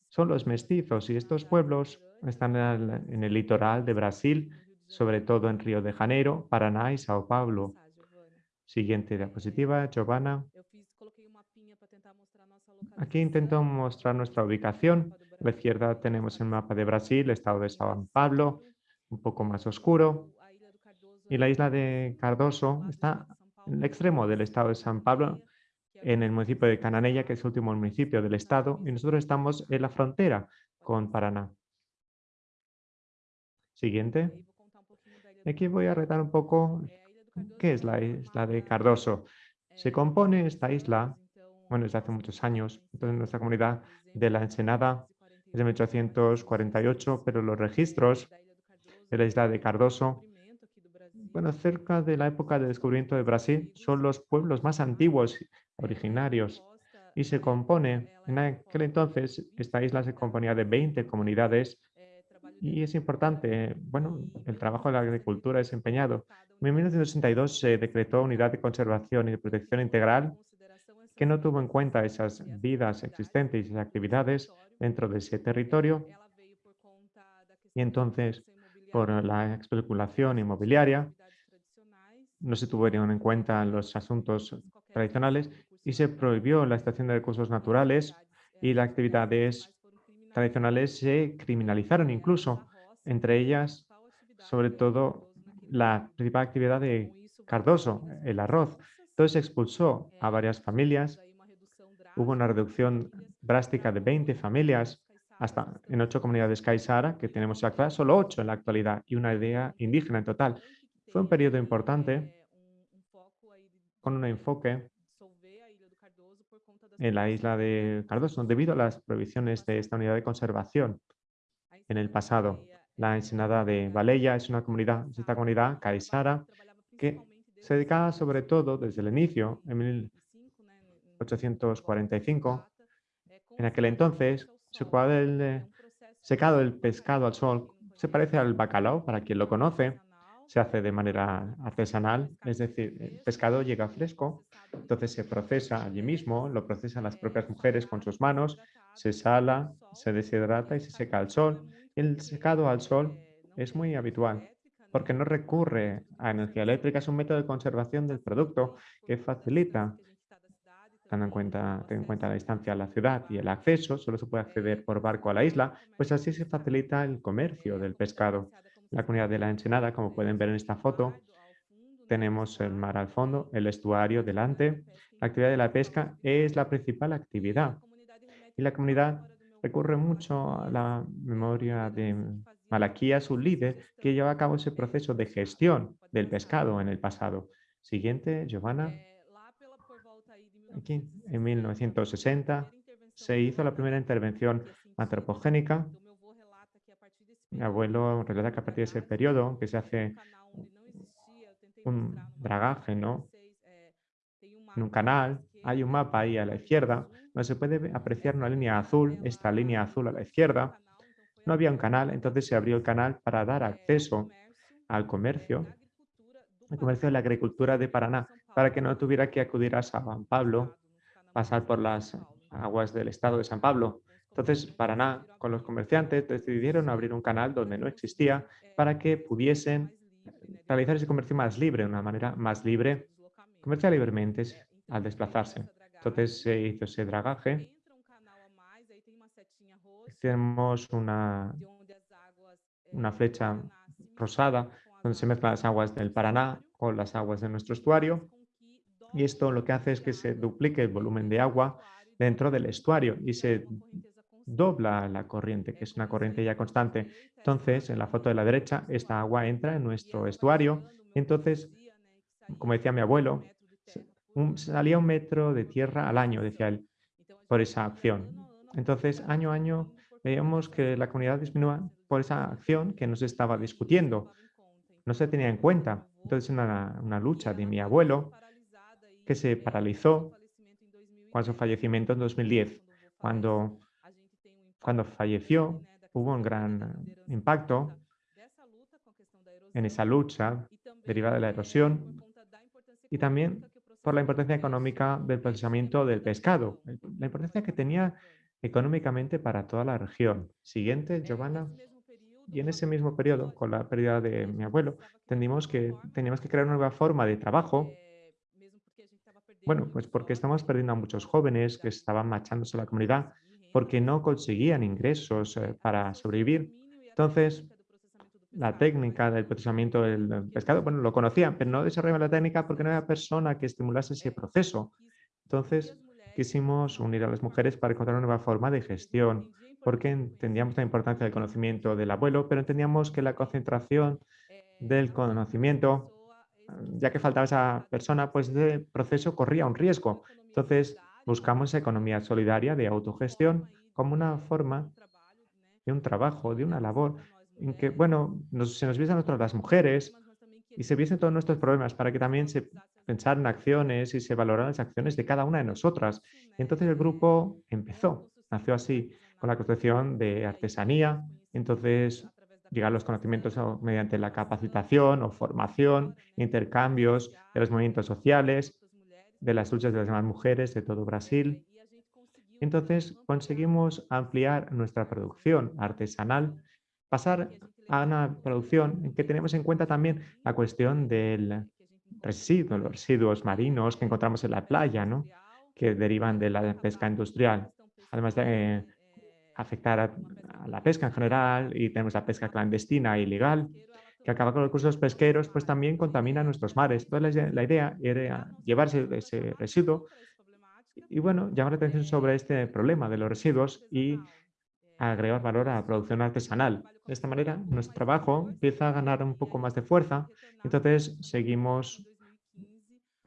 son los mestizos y estos pueblos están en el litoral de Brasil, sobre todo en Río de Janeiro, Paraná y Sao Paulo. Siguiente diapositiva, Giovanna. Aquí intento mostrar nuestra ubicación. A la izquierda tenemos el mapa de Brasil, estado de Sao Paulo, un poco más oscuro. Y la isla de Cardoso está en el extremo del estado de San Pablo, en el municipio de Cananella, que es el último municipio del estado, y nosotros estamos en la frontera con Paraná. Siguiente. Aquí voy a retar un poco qué es la isla de Cardoso. Se compone esta isla, bueno, desde hace muchos años, entonces nuestra comunidad de la Ensenada es de 1848, pero los registros de la isla de Cardoso, bueno, cerca de la época del descubrimiento de Brasil, son los pueblos más antiguos originarios y se compone, en aquel entonces esta isla se componía de 20 comunidades y es importante, bueno, el trabajo de la agricultura desempeñado. En 1962 se decretó Unidad de Conservación y de Protección Integral que no tuvo en cuenta esas vidas existentes y actividades dentro de ese territorio y entonces por la especulación inmobiliaria no se tuvieron en cuenta los asuntos tradicionales y se prohibió la extracción de recursos naturales y las actividades tradicionales se criminalizaron incluso, entre ellas, sobre todo, la principal actividad de Cardoso, el arroz. Entonces expulsó a varias familias, hubo una reducción drástica de 20 familias hasta en ocho comunidades Kaisara, que tenemos actual, solo ocho en la actualidad y una idea indígena en total. Fue un periodo importante con un enfoque en la isla de Cardoso, debido a las prohibiciones de esta unidad de conservación en el pasado. La ensenada de Valella es una comunidad, esta comunidad caisara, que se dedicaba sobre todo desde el inicio, en 1845. En aquel entonces, el secado el pescado al sol se parece al bacalao, para quien lo conoce, se hace de manera artesanal, es decir, el pescado llega fresco, entonces se procesa allí mismo, lo procesan las propias mujeres con sus manos, se sala, se deshidrata y se seca al sol. El secado al sol es muy habitual porque no recurre a energía eléctrica, es un método de conservación del producto que facilita, teniendo en cuenta, en cuenta la distancia a la ciudad y el acceso, solo se puede acceder por barco a la isla, pues así se facilita el comercio del pescado la comunidad de la Ensenada, como pueden ver en esta foto. Tenemos el mar al fondo, el estuario delante. La actividad de la pesca es la principal actividad. Y la comunidad recurre mucho a la memoria de Malaquía, su líder, que lleva a cabo ese proceso de gestión del pescado en el pasado. Siguiente, Giovanna. Aquí, en 1960, se hizo la primera intervención antropogénica mi abuelo relata que a partir de ese periodo que se hace un dragaje, ¿no? En un canal, hay un mapa ahí a la izquierda donde se puede apreciar una línea azul, esta línea azul a la izquierda. No había un canal, entonces se abrió el canal para dar acceso al comercio, al comercio de la agricultura de Paraná, para que no tuviera que acudir a San Pablo, pasar por las aguas del estado de San Pablo, entonces, Paraná, con los comerciantes, decidieron abrir un canal donde no existía para que pudiesen realizar ese comercio más libre, de una manera más libre, comerciar libremente al desplazarse. Entonces se hizo ese dragaje. Tenemos una, una flecha rosada donde se mezclan las aguas del Paraná con las aguas de nuestro estuario. Y esto lo que hace es que se duplique el volumen de agua dentro del estuario y se dobla la corriente, que es una corriente ya constante. Entonces, en la foto de la derecha, esta agua entra en nuestro estuario. Entonces, como decía mi abuelo, salía un metro de tierra al año, decía él, por esa acción. Entonces, año a año, veíamos que la comunidad disminuía por esa acción que no se estaba discutiendo. No se tenía en cuenta. Entonces, una, una lucha de mi abuelo que se paralizó con su fallecimiento en 2010, cuando cuando falleció, hubo un gran impacto en esa lucha derivada de la erosión y también por la importancia económica del procesamiento del pescado, la importancia que tenía económicamente para toda la región. Siguiente, Giovanna. Y en ese mismo periodo, con la pérdida de mi abuelo, entendimos que teníamos que crear una nueva forma de trabajo. Bueno, pues porque estamos perdiendo a muchos jóvenes que estaban marchándose a la comunidad porque no conseguían ingresos eh, para sobrevivir. Entonces, la técnica del procesamiento del pescado, bueno, lo conocían, pero no desarrollaban la técnica porque no había persona que estimulase ese proceso. Entonces, quisimos unir a las mujeres para encontrar una nueva forma de gestión porque entendíamos la importancia del conocimiento del abuelo, pero entendíamos que la concentración del conocimiento, ya que faltaba esa persona, pues ese proceso corría un riesgo. Entonces, buscamos economía solidaria de autogestión como una forma de un trabajo, de una labor, en que, bueno, se nos viesen a nosotros las mujeres y se viesen todos nuestros problemas para que también se pensaran acciones y se valoraran las acciones de cada una de nosotras. Y entonces el grupo empezó, nació así con la construcción de artesanía. Entonces, llegar los conocimientos mediante la capacitación o formación, intercambios de los movimientos sociales, de las luchas de las demás mujeres de todo Brasil. Entonces, conseguimos ampliar nuestra producción artesanal, pasar a una producción en que tenemos en cuenta también la cuestión del residuo, los residuos marinos que encontramos en la playa, ¿no? que derivan de la pesca industrial. Además de afectar a, la pesca en general y tenemos la pesca clandestina e ilegal, que acaba con los recursos pesqueros, pues también contamina nuestros mares. Entonces la idea era llevarse ese residuo y bueno, llamar la atención sobre este problema de los residuos y agregar valor a la producción artesanal. De esta manera, nuestro trabajo empieza a ganar un poco más de fuerza. Entonces, seguimos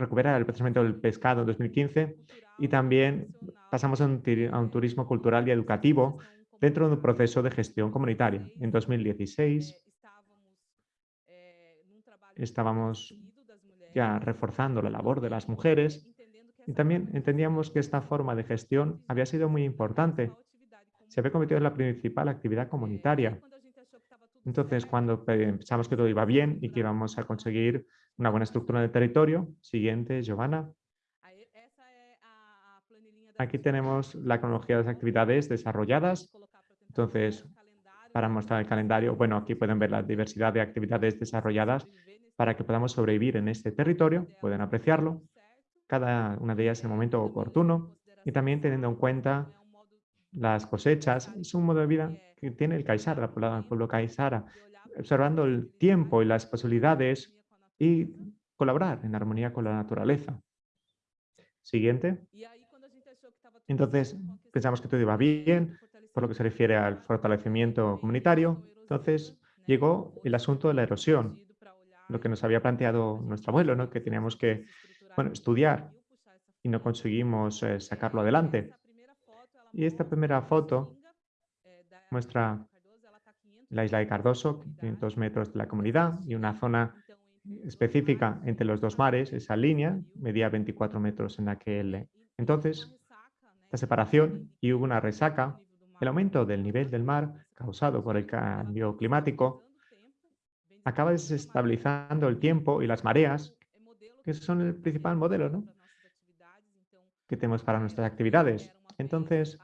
recuperar el procesamiento del pescado en 2015 y también pasamos a un, turismo cultural y educativo dentro de un proceso de gestión comunitaria. En 2016 estábamos ya reforzando la labor de las mujeres y también entendíamos que esta forma de gestión había sido muy importante. Se había convertido en la principal actividad comunitaria. Entonces, cuando pensamos que todo iba bien y que íbamos a conseguir una buena estructura del territorio, siguiente, Giovanna. Aquí tenemos la cronología de las actividades desarrolladas. Entonces, para mostrar el calendario, bueno, aquí pueden ver la diversidad de actividades desarrolladas para que podamos sobrevivir en este territorio, pueden apreciarlo, cada una de ellas en el momento oportuno y también teniendo en cuenta las cosechas. Es un modo de vida que tiene el Kaisara, el pueblo Kaisara, observando el tiempo y las posibilidades y colaborar en armonía con la naturaleza. Siguiente. Entonces, pensamos que todo iba bien por lo que se refiere al fortalecimiento comunitario. Entonces, llegó el asunto de la erosión, lo que nos había planteado nuestro abuelo, ¿no? que teníamos que bueno, estudiar y no conseguimos eh, sacarlo adelante. Y esta primera foto muestra la isla de Cardoso, 500 metros de la comunidad y una zona específica entre los dos mares, esa línea medía 24 metros en aquel entonces. La separación y hubo una resaca, el aumento del nivel del mar causado por el cambio climático acaba desestabilizando el tiempo y las mareas, que son el principal modelo que tenemos para nuestras actividades. Entonces,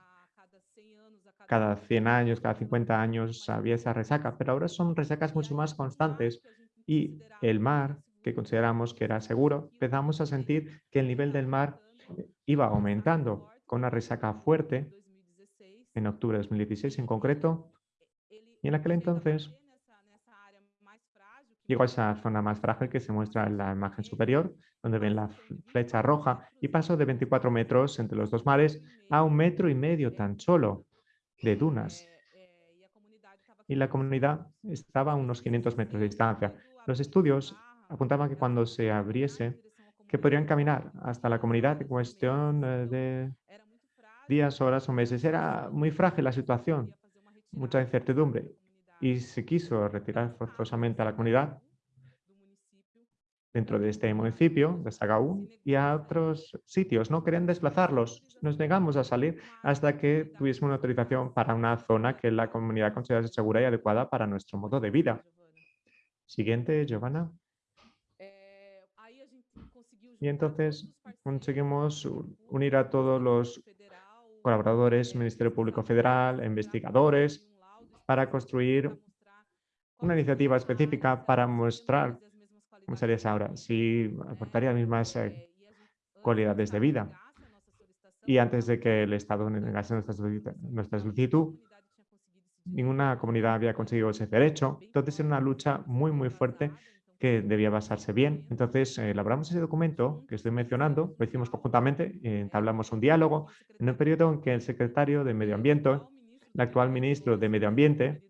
cada 100 años, cada 50 años había esa resaca, pero ahora son resacas mucho más constantes y el mar, que consideramos que era seguro, empezamos a sentir que el nivel del mar iba aumentando con una resaca fuerte en octubre de 2016 en concreto, y en aquel entonces llegó a esa zona más frágil que se muestra en la imagen superior, donde ven la flecha roja, y pasó de 24 metros entre los dos mares a un metro y medio tan solo de dunas. Y la comunidad estaba a unos 500 metros de distancia. Los estudios apuntaban que cuando se abriese, que podrían caminar hasta la comunidad en cuestión eh, de días, horas o meses. Era muy frágil la situación, mucha incertidumbre y se quiso retirar forzosamente a la comunidad dentro de este municipio de Sagaú y a otros sitios. No querían desplazarlos. Nos negamos a salir hasta que tuviésemos una autorización para una zona que la comunidad considerase segura y adecuada para nuestro modo de vida. Siguiente, Giovanna. Y entonces conseguimos unir a todos los colaboradores, Ministerio Público Federal, investigadores, para construir una iniciativa específica para mostrar, ¿cómo sería ahora? Si aportaría las mismas cualidades de vida. Y antes de que el Estado negase nuestra solicitud, ninguna comunidad había conseguido ese derecho. Entonces era una lucha muy, muy fuerte que debía basarse bien. Entonces, eh, elaboramos ese documento que estoy mencionando, lo hicimos conjuntamente, entablamos un diálogo en un periodo en que el secretario de Medio Ambiente, el actual ministro de Medio Ambiente,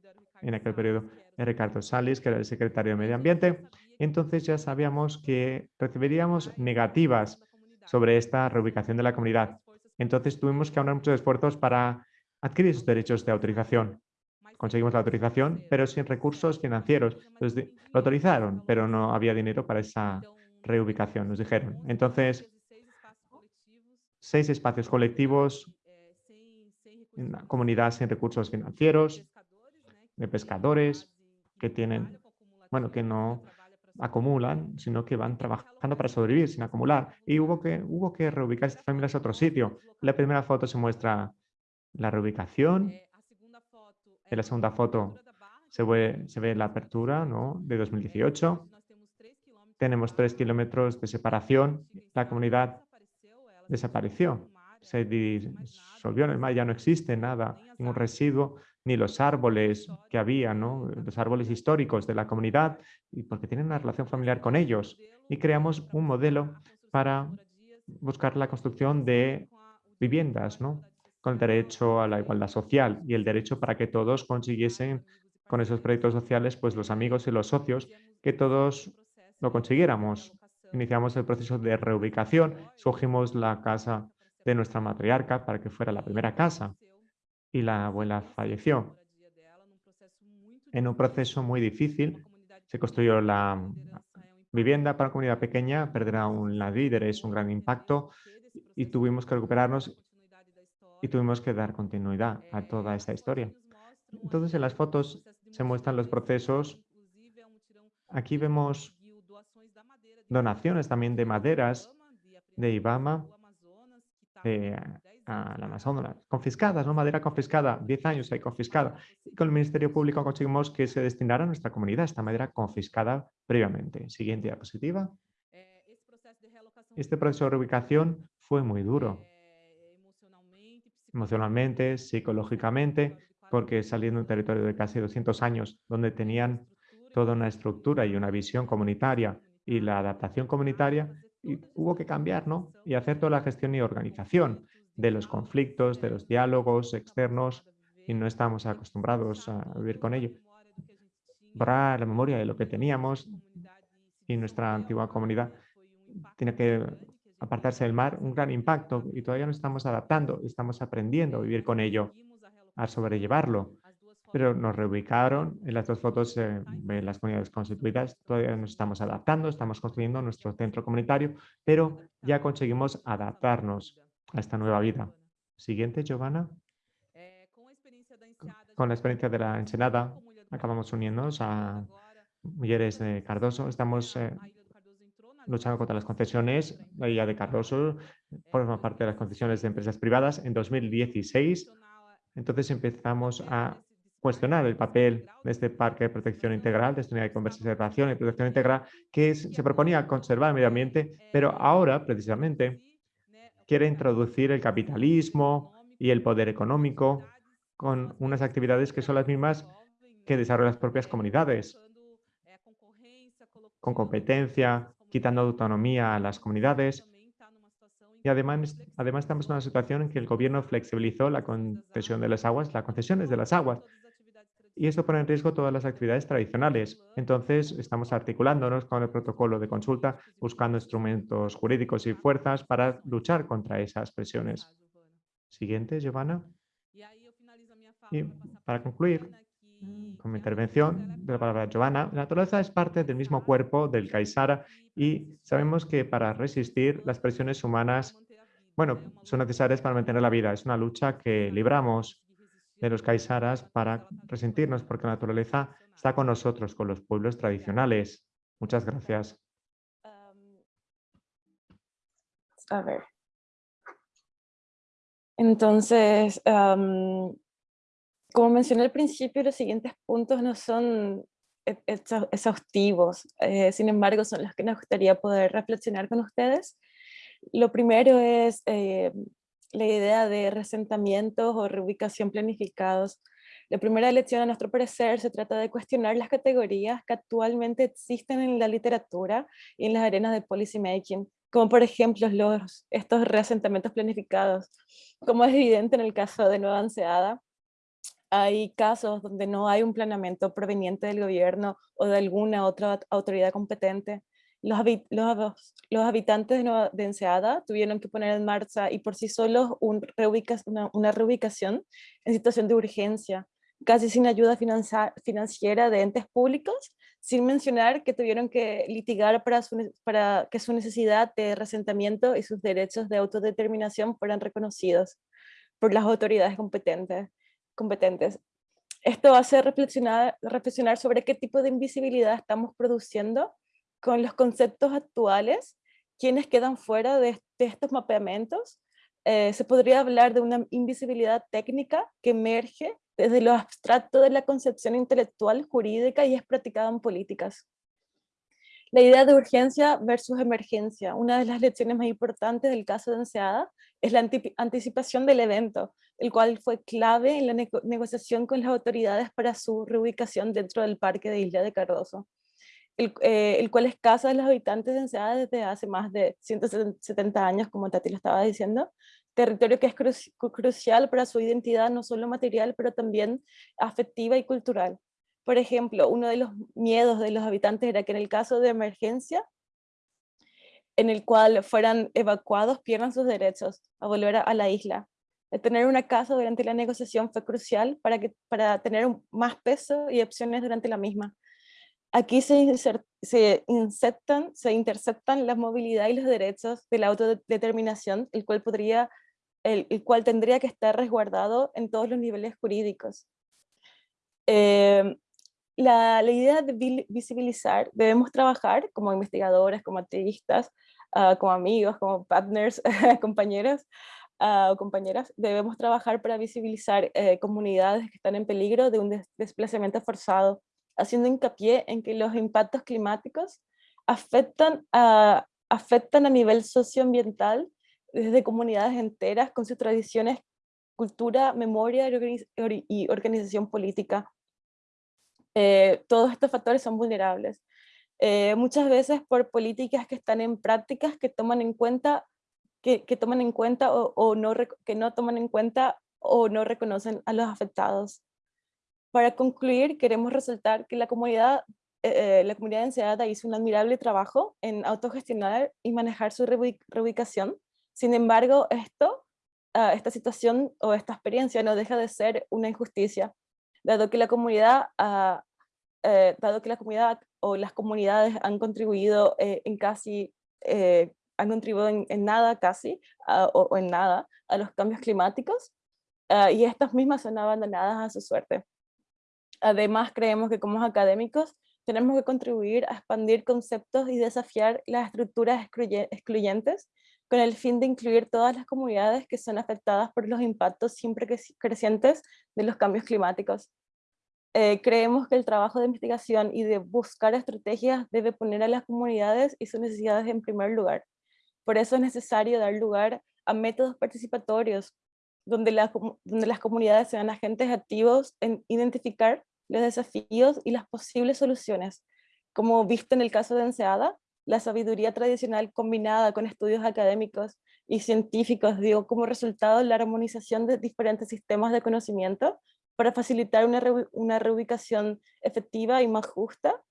en aquel periodo, Ricardo Salis, que era el secretario de Medio Ambiente, entonces ya sabíamos que recibiríamos negativas sobre esta reubicación de la comunidad. Entonces tuvimos que aunar muchos esfuerzos para adquirir esos derechos de autorización conseguimos la autorización, pero sin recursos financieros. lo autorizaron, pero no había dinero para esa reubicación, nos dijeron. Entonces, seis espacios colectivos, comunidad sin recursos financieros, de pescadores que tienen, bueno, que no acumulan, sino que van trabajando para sobrevivir sin acumular. Y hubo que, hubo que reubicar estas familias a otro sitio. La primera foto se muestra la reubicación en la segunda foto se ve, se ve la apertura ¿no? de 2018. Tenemos tres kilómetros de separación. La comunidad desapareció. Se disolvió en el mar, ya no existe nada, ningún residuo, ni los árboles que había, ¿no? los árboles históricos de la comunidad, y porque tienen una relación familiar con ellos. Y creamos un modelo para buscar la construcción de viviendas, ¿no? con el derecho a la igualdad social y el derecho para que todos consiguiesen con esos proyectos sociales, pues los amigos y los socios, que todos lo consiguiéramos. Iniciamos el proceso de reubicación, escogimos la casa de nuestra matriarca para que fuera la primera casa y la abuela falleció. En un proceso muy difícil se construyó la vivienda para una comunidad pequeña, perder un líder es un gran impacto y tuvimos que recuperarnos y tuvimos que dar continuidad a toda esta historia. Entonces, en las fotos se muestran los procesos. Aquí vemos donaciones también de maderas de Ibama, de a la Amazonas, confiscadas, ¿no? Madera confiscada, 10 años hay confiscada. Y con el Ministerio Público conseguimos que se destinara a nuestra comunidad esta madera confiscada previamente. Siguiente diapositiva. Este proceso de reubicación fue muy duro emocionalmente, psicológicamente, porque saliendo de un territorio de casi 200 años, donde tenían toda una estructura y una visión comunitaria y la adaptación comunitaria, y hubo que cambiar, ¿no? Y hacer toda la gestión y organización de los conflictos, de los diálogos externos, y no estamos acostumbrados a vivir con ello. Borrar la memoria de lo que teníamos y nuestra antigua comunidad tiene que apartarse del mar, un gran impacto y todavía nos estamos adaptando, estamos aprendiendo a vivir con ello, a sobrellevarlo. Pero nos reubicaron, en las dos fotos en las comunidades constituidas, todavía nos estamos adaptando, estamos construyendo nuestro centro comunitario, pero ya conseguimos adaptarnos a esta nueva vida. Siguiente, Giovanna. Con la experiencia de la Ensenada, acabamos uniéndonos a Mujeres de Cardoso. Estamos eh, luchando contra las concesiones, la de Cardoso forma parte de las concesiones de empresas privadas. En 2016, entonces empezamos a cuestionar el papel de este parque de protección integral, de esta de conservación y protección integral, que se proponía conservar el medio ambiente, pero ahora, precisamente, quiere introducir el capitalismo y el poder económico con unas actividades que son las mismas que desarrollan las propias comunidades, con competencia, quitando autonomía a las comunidades. Y además, además estamos en una situación en que el gobierno flexibilizó la concesión de las aguas, las concesiones de las aguas. Y esto pone en riesgo todas las actividades tradicionales. Entonces, estamos articulándonos con el protocolo de consulta, buscando instrumentos jurídicos y fuerzas para luchar contra esas presiones. Siguiente, Giovanna. Y para concluir, con mi intervención de la palabra Giovanna, la naturaleza es parte del mismo cuerpo del Kaisara y sabemos que para resistir las presiones humanas, bueno, son necesarias para mantener la vida. Es una lucha que libramos de los Kaisaras para resentirnos porque la naturaleza está con nosotros, con los pueblos tradicionales. Muchas gracias. a ver. Entonces, como mencioné al principio, los siguientes puntos no son exhaustivos, eh, sin embargo son los que nos gustaría poder reflexionar con ustedes. Lo primero es eh, la idea de resentamientos o reubicación planificados. La primera lección, a nuestro parecer, se trata de cuestionar las categorías que actualmente existen en la literatura y en las arenas de policy making, como por ejemplo los, estos resentamientos planificados. Como es evidente en el caso de Nueva Anseada, hay casos donde no hay un planeamiento proveniente del gobierno o de alguna otra autoridad competente. Los, habitantes de, de, Enseada tuvieron que poner en marcha y por sí solos un una, reubicación en situación de urgencia, casi sin ayuda financiera de entes públicos, sin mencionar que tuvieron que litigar para, para que su necesidad de resentamiento y sus derechos de autodeterminación fueran reconocidos por las autoridades competentes competentes. Esto hace reflexionar, reflexionar sobre qué tipo de invisibilidad estamos produciendo con los conceptos actuales, quienes quedan fuera de, estos mapeamientos. Eh, se podría hablar de una invisibilidad técnica que emerge desde lo abstracto de la concepción intelectual jurídica y es practicada en políticas. La idea de urgencia versus emergencia. Una de las lecciones más importantes del caso de Enseada es la anticipación del evento, el cual fue clave en la negociación con las autoridades para su reubicación dentro del parque de Isla de Cardoso, el, eh, el cual es casa de los habitantes de Enseada desde hace más de 170 años, como Tati lo estaba diciendo, territorio que es crucial para su identidad no solo material, pero también afectiva y cultural. Por ejemplo, uno de los miedos de los habitantes era que en el caso de emergencia, en el cual fueran evacuados, pierdan sus derechos a volver a, la isla. El tener una casa durante la negociación fue crucial para, que, para tener más peso y opciones durante la misma. Aquí se, interceptan la movilidad y los derechos de la autodeterminación, el cual, podría, el, cual tendría que estar resguardado en todos los niveles jurídicos. Eh, la, idea de visibilizar, debemos trabajar como investigadores, como activistas, ah, como amigos, como partners, compañeros ah, o compañeras, debemos trabajar para visibilizar eh, comunidades que están en peligro de un desplazamiento forzado, haciendo hincapié en que los impactos climáticos afectan a, afectan a nivel socioambiental desde comunidades enteras con sus tradiciones, cultura, memoria y organización política eh, todos estos factores son vulnerables. Eh, muchas veces por políticas que están en prácticas que toman en cuenta, que, toman en cuenta o, no, que no toman en cuenta o no reconocen a los afectados. Para concluir, queremos resaltar que la comunidad, eh, la comunidad de hizo un admirable trabajo en autogestionar y manejar su reubicación. Sin embargo, esto, ah, esta situación o esta experiencia no deja de ser una injusticia, dado que la comunidad ha, eh, dado que la comunidad o las comunidades han contribuido eh, en casi, eh, han contribuido en, nada casi, o, en nada, a los cambios climáticos, y estas mismas son abandonadas a su suerte. Además, creemos que como académicos tenemos que contribuir a expandir conceptos y desafiar las estructuras excluyentes con el fin de incluir todas las comunidades que son afectadas por los impactos siempre crecientes de los cambios climáticos. Eh, creemos que el trabajo de investigación y de buscar estrategias debe poner a las comunidades y sus necesidades en primer lugar. Por eso es necesario dar lugar a métodos participatorios, donde, donde las comunidades sean agentes activos en identificar los desafíos y las posibles soluciones. Como visto en el caso de Enseada, la sabiduría tradicional combinada con estudios académicos y científicos dio como resultado la armonización de diferentes sistemas de conocimiento para facilitar una, reubicación efectiva y más justa,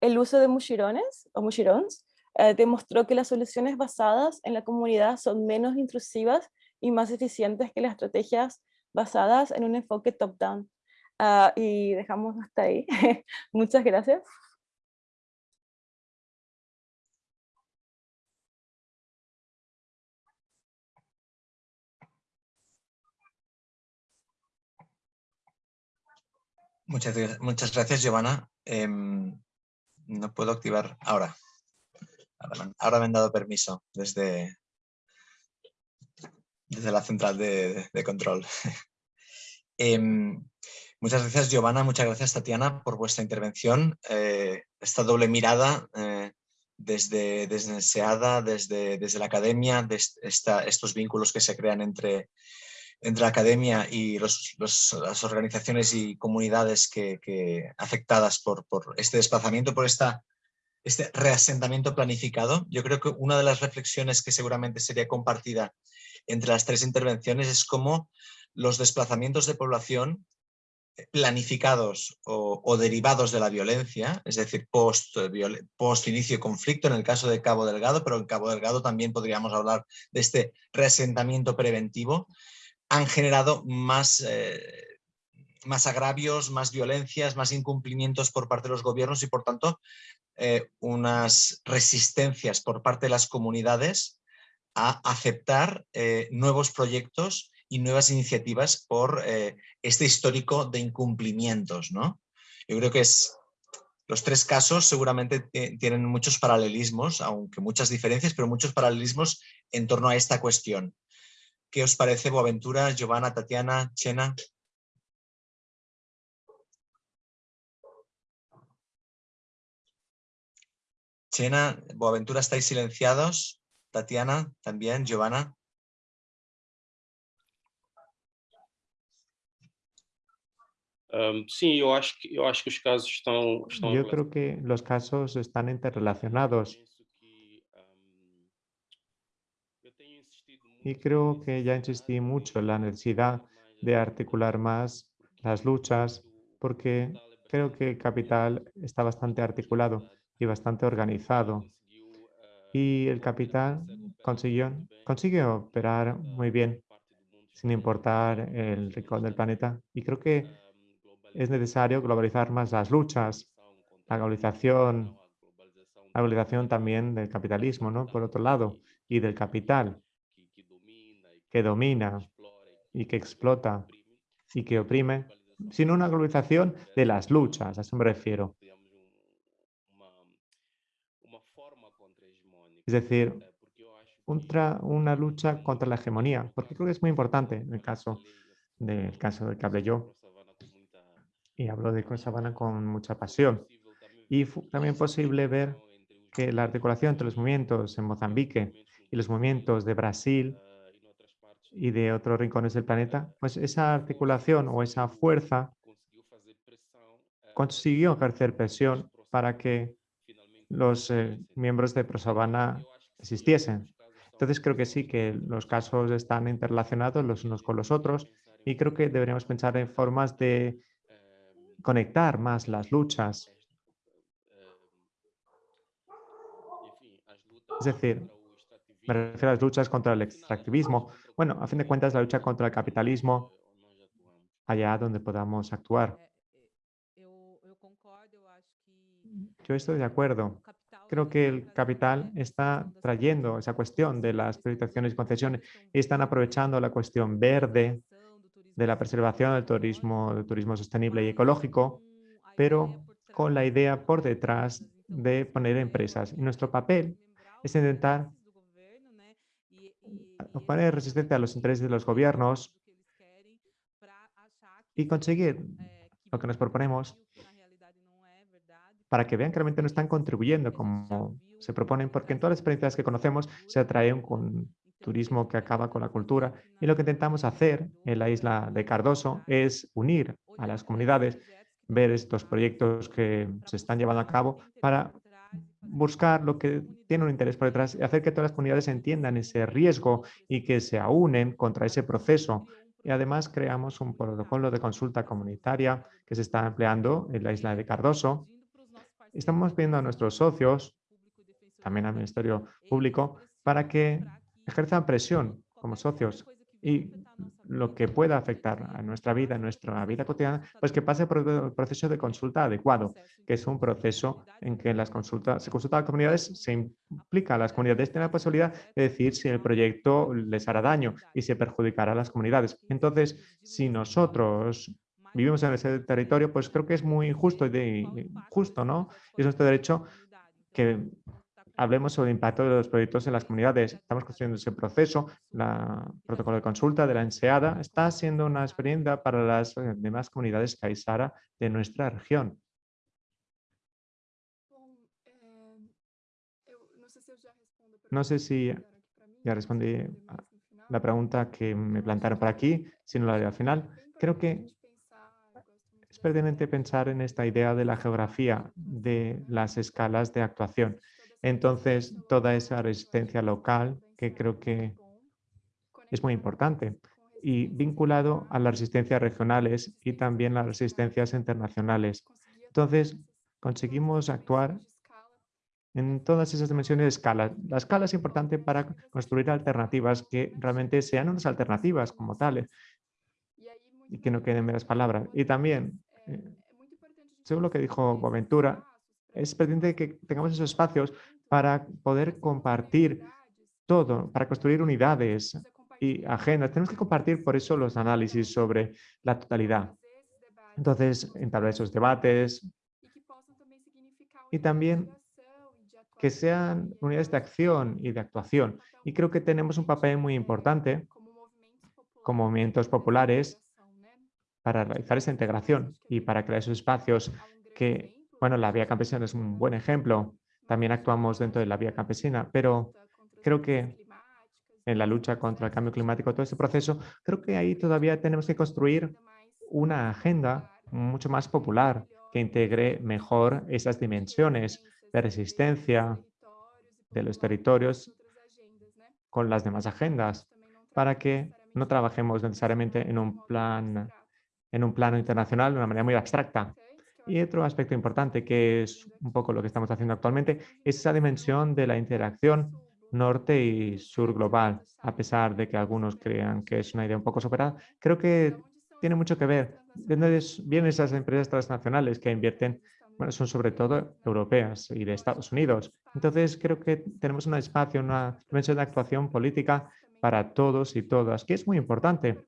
el uso de mushirones o mushirons eh, demostró que las soluciones basadas en la comunidad son menos intrusivas y más eficientes que las estrategias basadas en un enfoque top-down. Ah, y dejamos hasta ahí. Muchas gracias. Muchas, muchas gracias, Giovanna. Em, no puedo activar ahora. Ahora me han dado permiso desde, desde la central de, control. Em, muchas gracias Giovanna, muchas gracias Tatiana por vuestra intervención. Eh, esta doble mirada eh, desde, desde SEADA, desde, desde la academia, de estos vínculos que se crean entre, entre la academia y las organizaciones y comunidades que, afectadas por, por, este desplazamiento, por esta, este reasentamiento planificado. Yo creo que una de las reflexiones que seguramente sería compartida entre las tres intervenciones es cómo los desplazamientos de población planificados o, derivados de la violencia, es decir, post, post inicio conflicto en el caso de Cabo Delgado, pero en Cabo Delgado también podríamos hablar de este resentamiento preventivo, han generado más, eh, más agravios, más violencias, más incumplimientos por parte de los gobiernos y por tanto eh, unas resistencias por parte de las comunidades a aceptar eh, nuevos proyectos y nuevas iniciativas por eh, este histórico de incumplimientos. ¿no? Yo creo que es, los tres casos seguramente tienen muchos paralelismos, aunque muchas diferencias, pero muchos paralelismos en torno a esta cuestión. ¿Qué os parece, Boaventura, Giovanna, Tatiana, Chena? Chena, Boaventura, estáis silenciados. Tatiana, también, Giovanna. sí, yo acho que, eu acho que casos están... Yo creo que los casos están interrelacionados. Y creo que ya insistí mucho en la necesidad de articular más las luchas, porque creo que Capital está bastante articulado y bastante organizado. Y el Capital consiguió, operar muy bien, sin importar el rincón del planeta. Y creo que es necesario globalizar más las luchas, la globalización, la globalización también del capitalismo, ¿no? Por otro lado, y del capital que domina y que explota y que oprime, sino una globalización de las luchas, a eso me refiero. Es decir, una lucha contra la hegemonía, porque creo que es muy importante en el caso del caso del que hablé yo y hablo de Sabana con mucha pasión. Y también posible ver que la articulación entre los movimientos en Mozambique y los movimientos de Brasil y de otros rincones del planeta, pues esa articulación o esa fuerza consiguió ejercer presión para que los eh, miembros de ProSabana existiesen. Entonces creo que sí que los casos están interrelacionados los unos con los otros y creo que deberíamos pensar en formas de conectar más las luchas. Es decir, me refiero a las luchas contra el extractivismo. Bueno, a fin de cuentas, la lucha contra el capitalismo, allá donde podamos actuar. Yo estoy de acuerdo. Creo que el capital está trayendo esa cuestión de las privatizaciones y concesiones y están aprovechando la cuestión verde, de la preservación del turismo, del turismo sostenible y ecológico, pero con la idea por detrás de poner empresas. Y nuestro papel es intentar poner resistencia a los intereses de los gobiernos y conseguir lo que nos proponemos para que vean que realmente no están contribuyendo como se proponen, porque en todas las experiencias que conocemos se atraen con turismo que acaba con la cultura. Y lo que intentamos hacer en la isla de Cardoso es unir a las comunidades, ver estos proyectos que se están llevando a cabo para buscar lo que tiene un interés por detrás y hacer que todas las comunidades entiendan ese riesgo y que se aúnen contra ese proceso. Y además creamos un protocolo de consulta comunitaria que se está empleando en la isla de Cardoso. Estamos pidiendo a nuestros socios, también al Ministerio Público, para que ejerzan presión como socios y lo que pueda afectar a nuestra vida, a nuestra vida cotidiana, pues que pase por el proceso de consulta adecuado, que es un proceso en que las consultas, se consulta a las comunidades, se implica a las comunidades, tienen la posibilidad de decir si el proyecto les hará daño y se perjudicará a las comunidades. Entonces, si nosotros vivimos en ese territorio, pues creo que es muy justo y justo, ¿no? Es nuestro derecho que hablemos sobre el impacto de los proyectos en las comunidades. Estamos construyendo ese proceso. La protocolo de consulta de la ENSEADA está siendo una experiencia para las eh, demás comunidades Kaisara de nuestra región. No sé si ya respondí la pregunta que me plantearon por aquí, si no la haré al final. Creo que pertinente pensar en esta idea de la geografía de las escalas de actuación. Entonces, toda esa resistencia local que creo que es muy importante y vinculado a las resistencias regionales y también las resistencias internacionales. Entonces, conseguimos actuar en todas esas dimensiones de escala. La escala es importante para construir alternativas que realmente sean unas alternativas como tales y que no queden meras palabras. Y también, según lo que dijo Boaventura, es pertinente que tengamos esos espacios para poder compartir todo, para construir unidades y agendas. Tenemos que compartir por eso los análisis sobre la totalidad. Entonces, entablar esos debates y también que sean unidades de acción y de actuación. Y creo que tenemos un papel muy importante como movimientos populares para realizar esa integración y para crear esos espacios que, bueno, la vía campesina es un buen ejemplo. También actuamos dentro de la vía campesina, pero creo que en la lucha contra el cambio climático, todo ese proceso, creo que ahí todavía tenemos que construir una agenda mucho más popular que integre mejor esas dimensiones de resistencia de los territorios con las demás agendas para que no trabajemos necesariamente en un, plan, en un plano internacional de una manera muy abstracta. Y otro aspecto importante, que es un poco lo que estamos haciendo actualmente, es esa dimensión de la interacción norte y sur global. A pesar de que algunos crean que es una idea un poco superada, creo que tiene mucho que ver. ¿De dónde vienen esas empresas transnacionales que invierten bueno, son sobre todo europeas y de Estados Unidos. Entonces, creo que tenemos un espacio, una dimensión de actuación política para todos y todas, que es muy importante.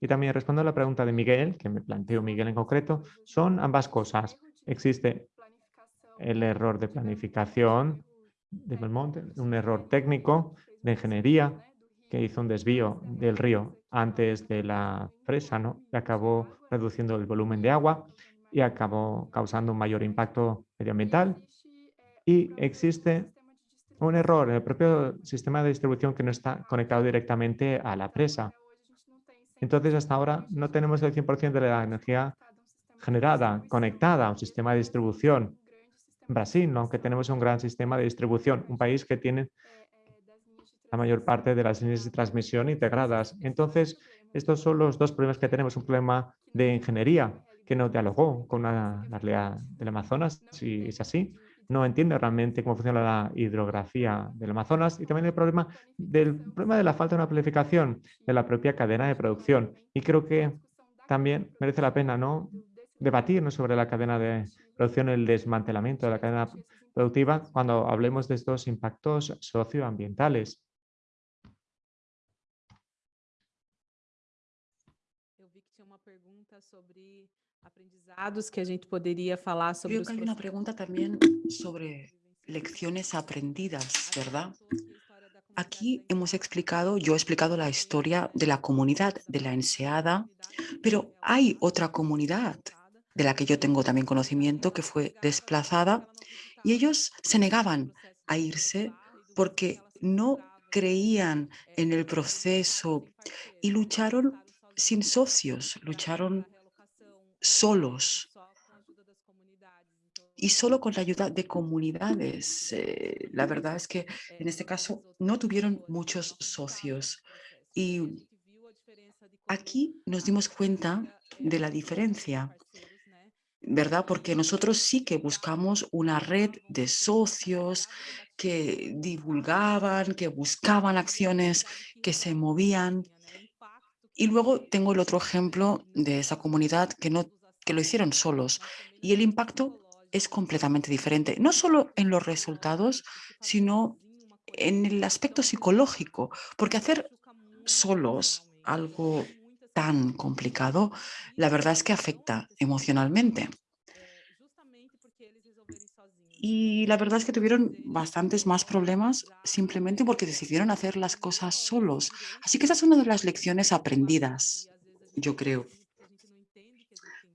Y también respondo a la pregunta de Miguel, que me planteó Miguel en concreto, son ambas cosas. Existe el error de planificación de Belmonte, un error técnico de ingeniería que hizo un desvío del río antes de la presa, ¿no? Acabó reduciendo el volumen de agua y acabó causando un mayor impacto medioambiental. Y existe un error en el propio sistema de distribución que no está conectado directamente a la presa. Entonces, hasta ahora no tenemos el 100% de la energía generada, conectada a un sistema de distribución. En Brasil, aunque tenemos un gran sistema de distribución, un país que tiene la mayor parte de las líneas de transmisión integradas. Entonces, estos son los dos problemas que tenemos. Un problema de ingeniería que no dialogó con la, realidad del Amazonas, si es así, no entiende realmente cómo funciona la hidrografía del Amazonas y también el problema del problema de la falta de una planificación de la propia cadena de producción. Y creo que también merece la pena ¿no? debatirnos sobre la cadena de producción, el desmantelamiento de la cadena productiva cuando hablemos de estos impactos socioambientales. Que a gente podría falar sobre Creo que hay una pregunta también sobre lecciones aprendidas, ¿verdad? Aquí hemos explicado, yo he explicado la historia de la comunidad de la Enseada, pero hay otra comunidad de la que yo tengo también conocimiento que fue desplazada y ellos se negaban a irse porque no creían en el proceso y lucharon sin socios, lucharon solos y solo con la ayuda de comunidades. Eh, la verdad es que en este caso no tuvieron muchos socios y aquí nos dimos cuenta de la diferencia, ¿verdad? Porque nosotros sí que buscamos una red de socios que divulgaban, que buscaban acciones, que se movían. Y luego tengo el otro ejemplo de esa comunidad que no que lo hicieron solos y el impacto es completamente diferente, no solo en los resultados, sino en el aspecto psicológico, porque hacer solos algo tan complicado, la verdad es que afecta emocionalmente. y la verdad es que tuvieron bastantes más problemas simplemente porque decidieron hacer las cosas solos. Así que esa es una de las lecciones aprendidas, yo creo.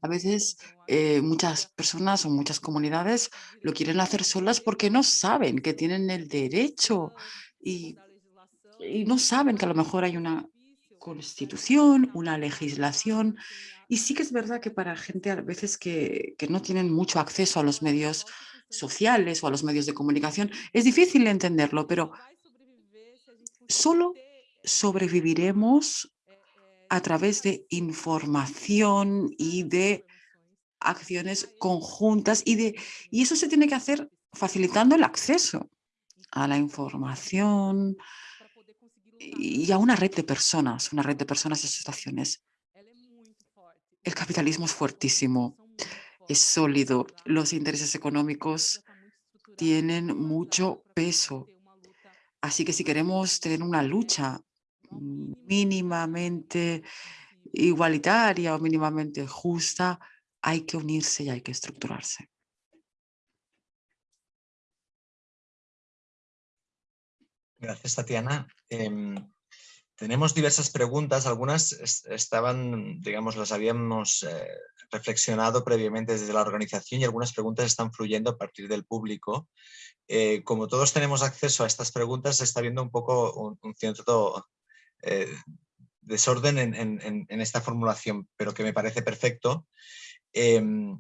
A veces eh, muchas personas o muchas comunidades lo quieren hacer solas porque no saben que tienen el derecho y, no saben que a lo mejor hay una constitución, una legislación. Y sí que es verdad que para gente a veces que no tienen mucho acceso a los medios sociales o a los medios de comunicación, es difícil entenderlo, pero solo sobreviviremos a través de información y de acciones conjuntas y, de, y eso se tiene que hacer facilitando el acceso a la información y a una red de personas, una red de personas y asociaciones. El capitalismo es fuertísimo, es sólido, los intereses económicos tienen mucho peso. Así que si queremos tener una lucha mínimamente igualitaria o mínimamente justa, hay que unirse y hay que estructurarse. Gracias, Tatiana. Em, tenemos diversas preguntas, algunas estaban, digamos, las habíamos eh, reflexionado previamente desde la organización y algunas preguntas están fluyendo a partir del público. Eh, como todos tenemos acceso a estas preguntas, se está viendo un poco un cierto eh, desorden en, esta formulación, pero que me parece perfecto. Em,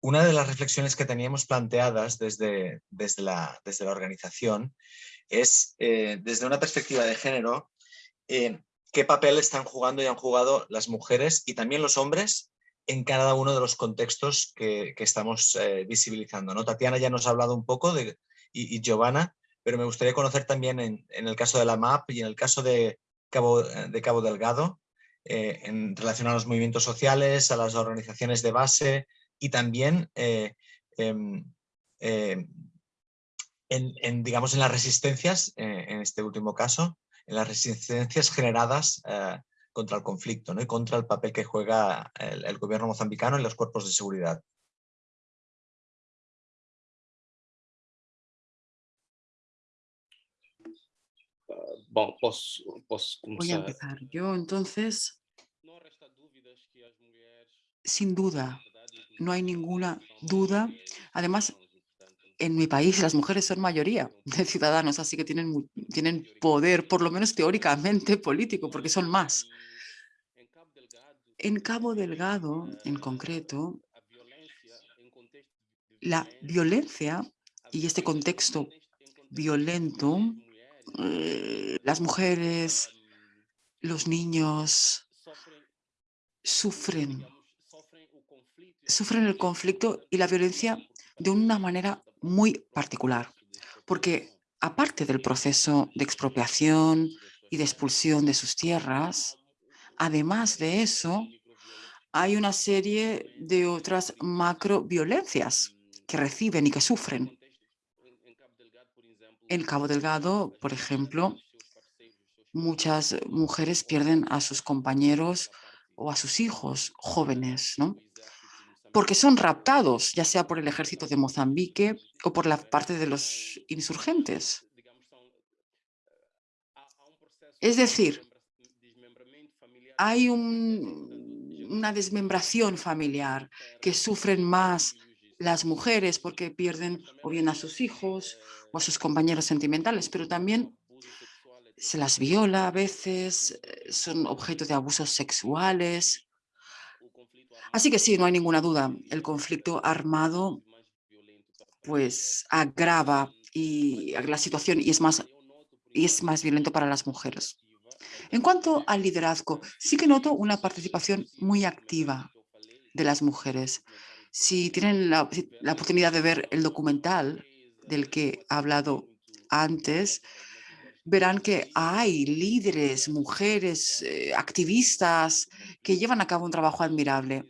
una de las reflexiones que teníamos planteadas desde, desde, la, desde la organización es, eh, desde una perspectiva de género, eh, qué papel están jugando y han jugado las mujeres y también los hombres en cada uno de los contextos que, estamos visibilizando. ¿no? Tatiana ya nos ha hablado un poco de, y Giovanna, pero me gustaría conocer también en, el caso de la MAP y en el caso de Cabo, de Cabo Delgado, eh, en relación a los movimientos sociales, a las organizaciones de base y también eh, em, eh, en, digamos, en las resistencias, en este último caso, en las resistencias generadas contra el conflicto ¿no? y contra el papel que juega el gobierno mozambicano y los cuerpos de seguridad. Voy a empezar yo, entonces. Sin duda, no hay ninguna duda. Además, en mi país las mujeres son mayoría de ciudadanos, así que tienen, tienen poder, por lo menos teóricamente, político, porque son más. En Cabo Delgado, en concreto, la violencia y este contexto violento eh, las mujeres, los niños sufren, sufren el conflicto y la violencia de una manera muy particular, porque aparte del proceso de expropiación y de expulsión de sus tierras, además de eso, hay una serie de otras macroviolencias que reciben y que sufren. En Cabo Delgado, por ejemplo, muchas mujeres pierden a sus compañeros o a sus hijos jóvenes, ¿no? porque son raptados, ya sea por el ejército de Mozambique o por la parte de los insurgentes. Es decir, hay una desmembración familiar que sufren más las mujeres porque pierden o bien a sus hijos o a sus compañeros sentimentales, pero también se las viola a veces, eh, son objeto de abusos sexuales. Así que sí, no hay ninguna duda, el conflicto armado pues agrava la situación y es más, y es más violento para las mujeres. En cuanto al liderazgo, sí que noto una participación muy activa de las mujeres. Si tienen la, oportunidad de ver el documental del que he hablado antes, verán que hay líderes, mujeres, eh, activistas que llevan a cabo un trabajo admirable.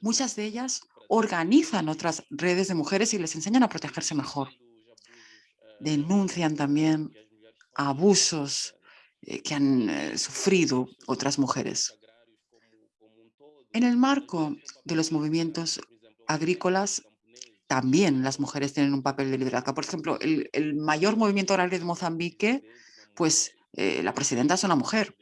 Muchas de ellas organizan otras redes de mujeres y les enseñan a protegerse mejor. Denuncian también abusos eh, que han eh, sufrido otras mujeres. En el marco de los movimientos agrícolas, también las mujeres tienen un papel de liderazgo. Por ejemplo, el, mayor movimiento agrario de Mozambique, pues eh, la presidenta es una mujer.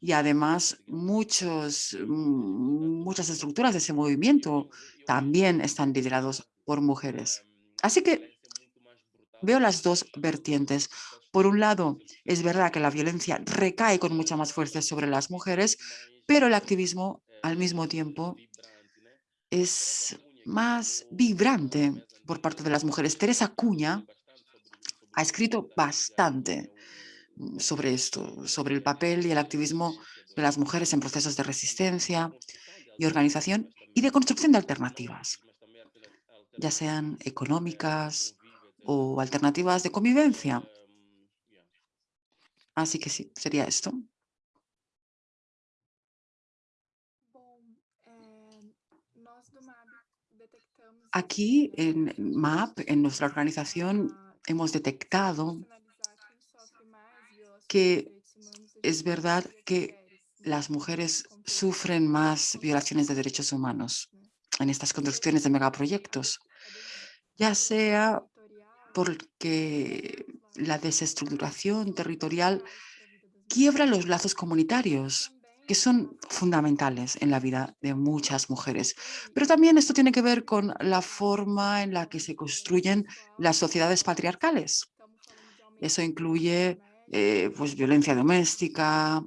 Y además muchos, mm, muchas estructuras de ese movimiento también están liderados por mujeres. Así que veo las dos vertientes. Por un lado, es verdad que la violencia recae con mucha más fuerza sobre las mujeres, pero el activismo al mismo tiempo es más vibrante por parte de las mujeres. Teresa Cuña ha escrito bastante sobre esto, sobre el papel y el activismo de las mujeres en procesos de resistencia y organización y de construcción de alternativas, ya sean económicas o alternativas de convivencia. Así que sí, sería esto. Aquí en MAP, en nuestra organización, hemos detectado que es verdad que las mujeres sufren más violaciones de derechos humanos en estas construcciones de megaproyectos, ya sea porque la desestructuración territorial quiebra los lazos comunitarios que son fundamentales en la vida de muchas mujeres. Pero también esto tiene que ver con la forma en la que se construyen las sociedades patriarcales. Eso incluye eh, pues, violencia doméstica,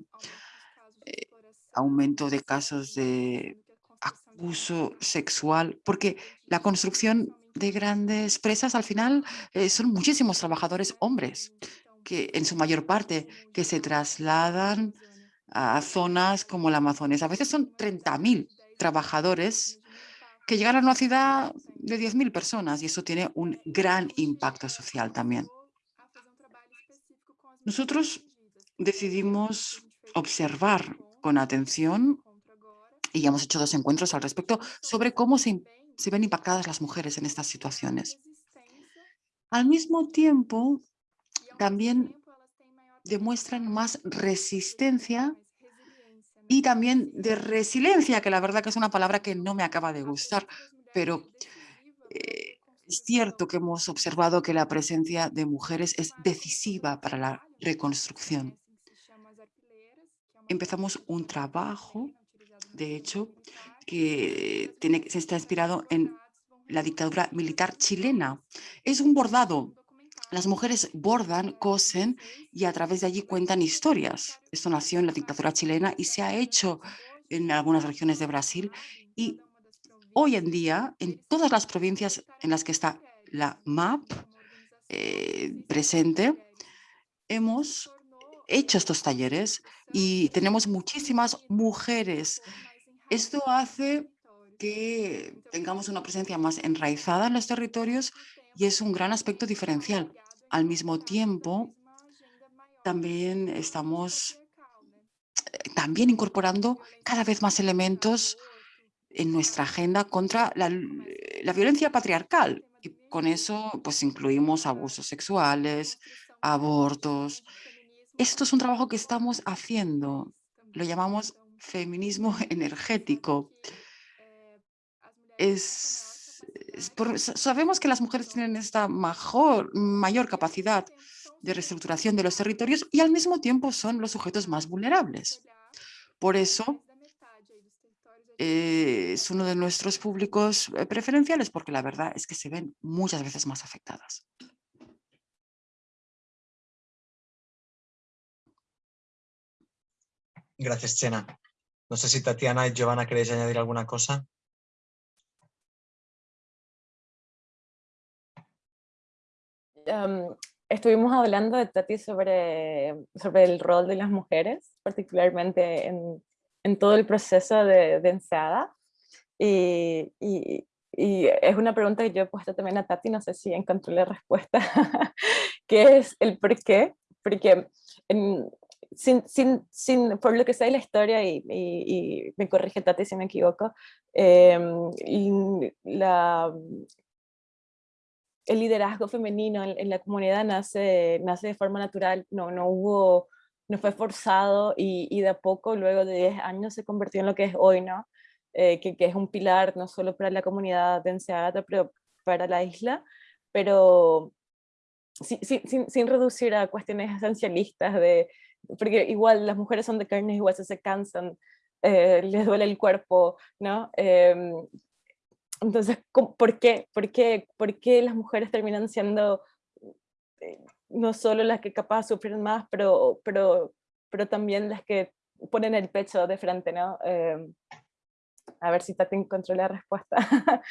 eh, aumento de casos de abuso sexual, porque la construcción de grandes presas al final eh, son muchísimos trabajadores hombres, que en su mayor parte que se trasladan a zonas como la Amazonas. A veces son 30.000 trabajadores que llegan a una ciudad de 10.000 personas y eso tiene un gran impacto social también. Nosotros decidimos observar con atención y hemos hecho dos encuentros al respecto sobre cómo se, se ven impactadas las mujeres en estas situaciones. Al mismo tiempo, también demuestran más resistencia y también de resiliencia, que la verdad que es una palabra que no me acaba de gustar, pero eh, es cierto que hemos observado que la presencia de mujeres es decisiva para la reconstrucción. Empezamos un trabajo, de hecho, que tiene, se está inspirado en la dictadura militar chilena. Es un bordado las mujeres bordan, cosen y a través de allí cuentan historias. Esto nació en la dictadura chilena y se ha hecho en algunas regiones de Brasil y hoy en día en todas las provincias en las que está la MAP eh, presente, hemos hecho estos talleres y tenemos muchísimas mujeres. Esto hace que tengamos una presencia más enraizada en los territorios y es un gran aspecto diferencial. Al mismo tiempo, también estamos eh, también incorporando cada vez más elementos en nuestra agenda contra la, la, violencia patriarcal. Y con eso pues incluimos abusos sexuales, abortos. Esto es un trabajo que estamos haciendo. Lo llamamos feminismo energético. Es sabemos que las mujeres tienen esta mayor capacidad de reestructuración de los territorios y al mismo tiempo son los sujetos más vulnerables. Por eso eh, es uno de nuestros públicos eh, preferenciales porque la verdad es que se ven muchas veces más afectadas. Gracias, Chena. No sé si Tatiana y Giovanna queréis añadir alguna cosa. Estuvimos hablando de Tati sobre, sobre el rol de las mujeres, particularmente en, en todo el proceso de, de enseada. Y, y, y, es una pregunta que yo he puesto también a Tati, no sé si encontré la respuesta, que es el por qué, porque sin, sin, sin, por lo que sé de la historia, y, y, me corrige Tati si me equivoco, eh, la, el liderazgo femenino en, la comunidad nace, nace de forma natural, no, no hubo, no fue forzado y, y, de a poco, luego de 10 años, se convirtió en lo que es hoy, ¿no? que, que, es un pilar no solo para la comunidad de Enseada, pero para la isla, pero sin, sin, sin, reducir a cuestiones esencialistas de, porque igual las mujeres son de carne, igual se, se cansan, eh, les duele el cuerpo, ¿no? Eh, entonces, ¿por qué? ¿Por qué? ¿Por qué las mujeres terminan siendo eh, no solo las que capaz sufren más, pero, pero, pero también las que ponen el pecho de frente, ¿no? Em, a ver si Tati encontró la respuesta.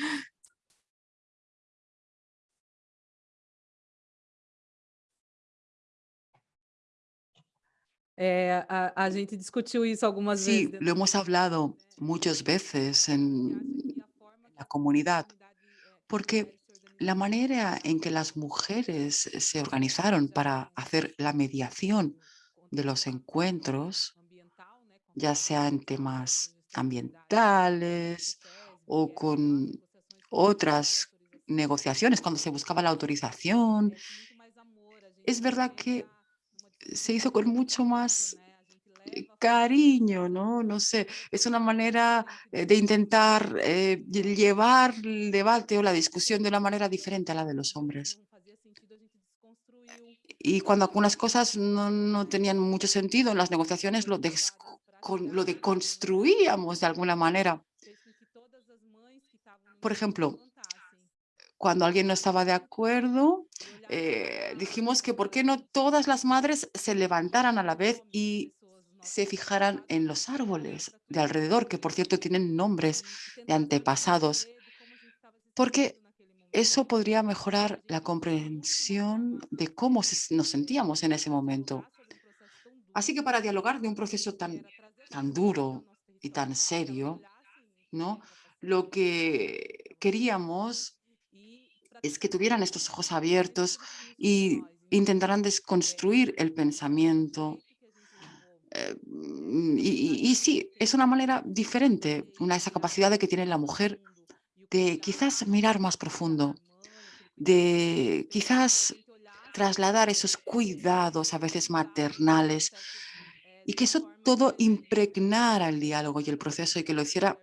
Eh, a, a, gente discutiu isso algumas sí, veces. lo hemos hablado muchas veces en comunidad, porque la manera en que las mujeres se organizaron para hacer la mediación de los encuentros, ya sea en temas ambientales o con otras negociaciones, cuando se buscaba la autorización, es verdad que se hizo con mucho más eh, cariño, ¿no? No sé, es una manera eh, de intentar eh, llevar el debate o la discusión de una manera diferente a la de los hombres. Y cuando algunas cosas no, no tenían mucho sentido en las negociaciones, lo, lo deconstruíamos de alguna manera. Por ejemplo, cuando alguien no estaba de acuerdo, eh, dijimos que por qué no todas las madres se levantaran a la vez y se fijaran en los árboles de alrededor, que por cierto tienen nombres de antepasados, porque eso podría mejorar la comprensión de cómo nos sentíamos en ese momento. Así que para dialogar de un proceso tan, tan duro y tan serio, ¿no? lo que queríamos es que tuvieran estos ojos abiertos y intentaran desconstruir el pensamiento. Eh, y, sí, es una manera diferente, una esa capacidad de que tiene la mujer de quizás mirar más profundo, de quizás trasladar esos cuidados a veces maternales y que eso todo impregnara el diálogo y el proceso y que lo hiciera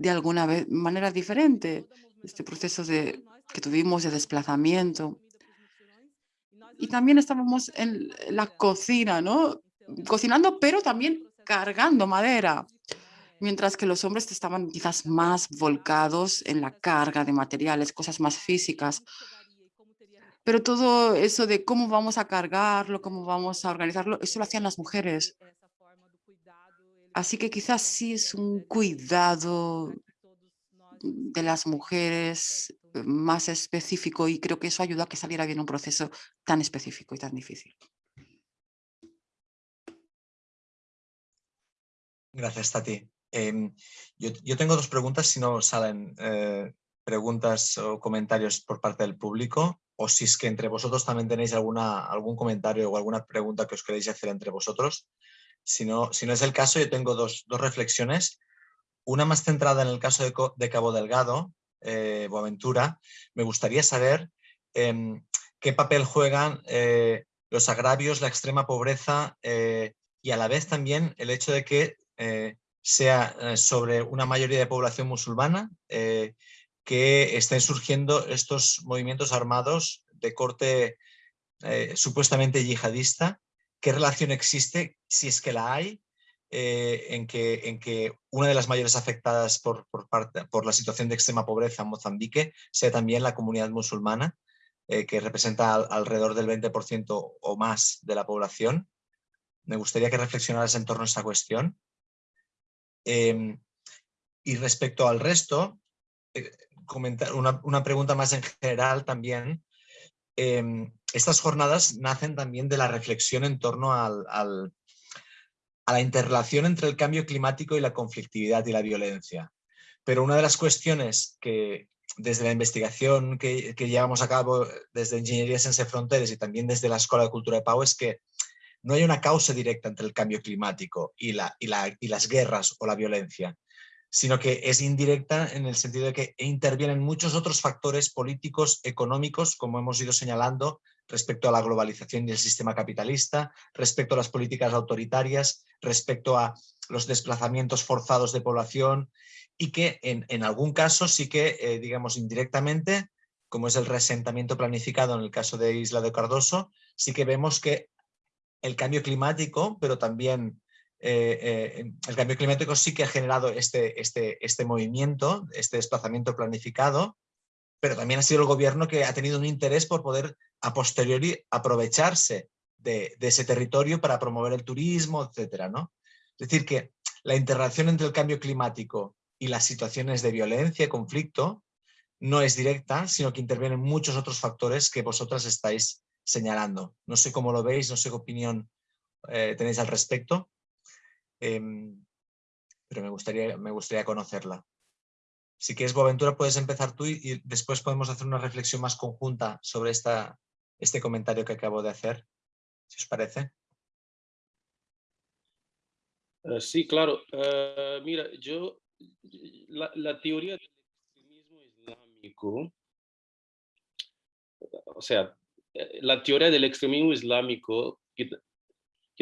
de alguna manera diferente, este proceso de que tuvimos de desplazamiento. Y también estábamos en la cocina, ¿no? Cocinando, pero también cargando madera. Mientras que los hombres estaban quizás más volcados en la carga de materiales, cosas más físicas. Pero todo eso de cómo vamos a cargarlo, cómo vamos a organizarlo, eso lo hacían las mujeres. Así que quizás sí es un cuidado de las mujeres más específico y creo que eso ayuda a que saliera bien un proceso tan específico y tan difícil. Gracias, Tati. Em, yo, tengo dos preguntas, si no salen eh, preguntas o comentarios por parte del público, o si es que entre vosotros también tenéis alguna, algún comentario o alguna pregunta que os queréis hacer entre vosotros. Si no, si no es el caso, yo tengo dos, dos reflexiones. Una más centrada en el caso de, de Cabo Delgado, eh, Boaventura, me gustaría saber em, qué papel juegan eh, los agravios, la extrema pobreza eh, y a la vez también el hecho de que sea sobre una mayoría de población musulmana que estén surgiendo estos movimientos armados de corte supuestamente yihadista. ¿Qué relación existe, si es que la hay, eh, en, que, en que una de las mayores afectadas por, por, parte, por la situación de extrema pobreza en Mozambique sea también la comunidad musulmana, eh, que representa alrededor del 20% o más de la población. Me gustaría que reflexionaras en torno a esta cuestión. Em, y respecto al resto, eh, comentar una, una, pregunta más en general también. Em, estas jornadas nacen también de la reflexión en torno al, a la interrelación entre el cambio climático y la conflictividad y la violencia. Pero una de las cuestiones que desde la investigación que, llevamos a cabo desde Ingeniería Sense Fronteras y también desde la Escuela de Cultura de Pau es que no hay una causa directa entre el cambio climático y, la, y, la, y las guerras o la violencia, sino que es indirecta en el sentido de que intervienen muchos otros factores políticos, económicos, como hemos ido señalando, respecto a la globalización y el sistema capitalista, respecto a las políticas autoritarias, respecto a los desplazamientos forzados de población y que en, algún caso sí que, eh, digamos, indirectamente, como es el resentamiento planificado en el caso de Isla de Cardoso, sí que vemos que el cambio climático, pero también eh, eh, el cambio climático sí que ha generado este, este, este movimiento, este desplazamiento planificado, pero también ha sido el gobierno que ha tenido un interés por poder a posteriori aprovecharse de, ese territorio para promover el turismo, etcétera, ¿no? Es decir, que la interrelación entre el cambio climático y las situaciones de violencia, conflicto, no es directa, sino que intervienen muchos otros factores que vosotras estáis señalando. No sé cómo lo veis, no sé qué opinión eh, tenéis al respecto, em, pero me gustaría, me gustaría conocerla. Si quieres, Boaventura, puedes empezar tú y, después podemos hacer una reflexión más conjunta sobre esta, este comentario que acabo de hacer, si os parece. Eh, sí, claro. Eh, mira, yo, la, teoría del extremismo o sea, la teoría del extremismo islámico, que,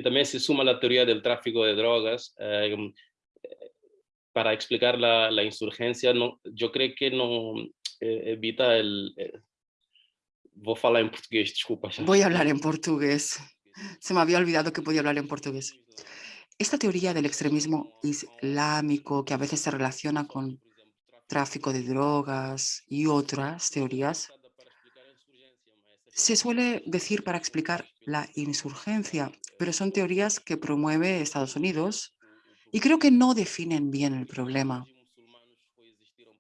también se suma a la teoría del tráfico de drogas, para explicar la, la, insurgencia, no, yo creo que no evita el... voy a hablar en portugués, disculpa. Voy a hablar en portugués. Se me había olvidado que podía hablar en portugués. Esta teoría del extremismo islámico que a veces se relaciona con tráfico de drogas y otras teorías, se suele decir para explicar la insurgencia, pero son teorías que promueve Estados Unidos y creo que no definen bien el problema.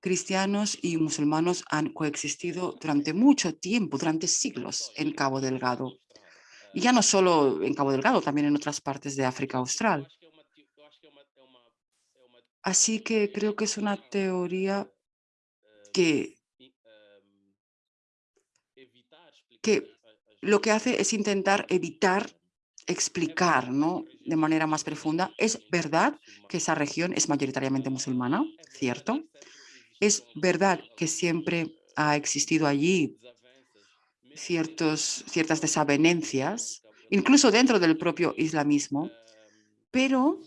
Cristianos y musulmanos han coexistido durante mucho tiempo, durante siglos, en Cabo Delgado. Y ya no solo en Cabo Delgado, también en otras partes de África Austral. Así que creo que es una teoría que, que lo que hace es intentar evitar explicar ¿no? de manera más profunda. Es verdad que esa región es mayoritariamente musulmana, ¿cierto? Es verdad que siempre ha existido allí ciertas desavenencias, incluso dentro del propio islamismo, pero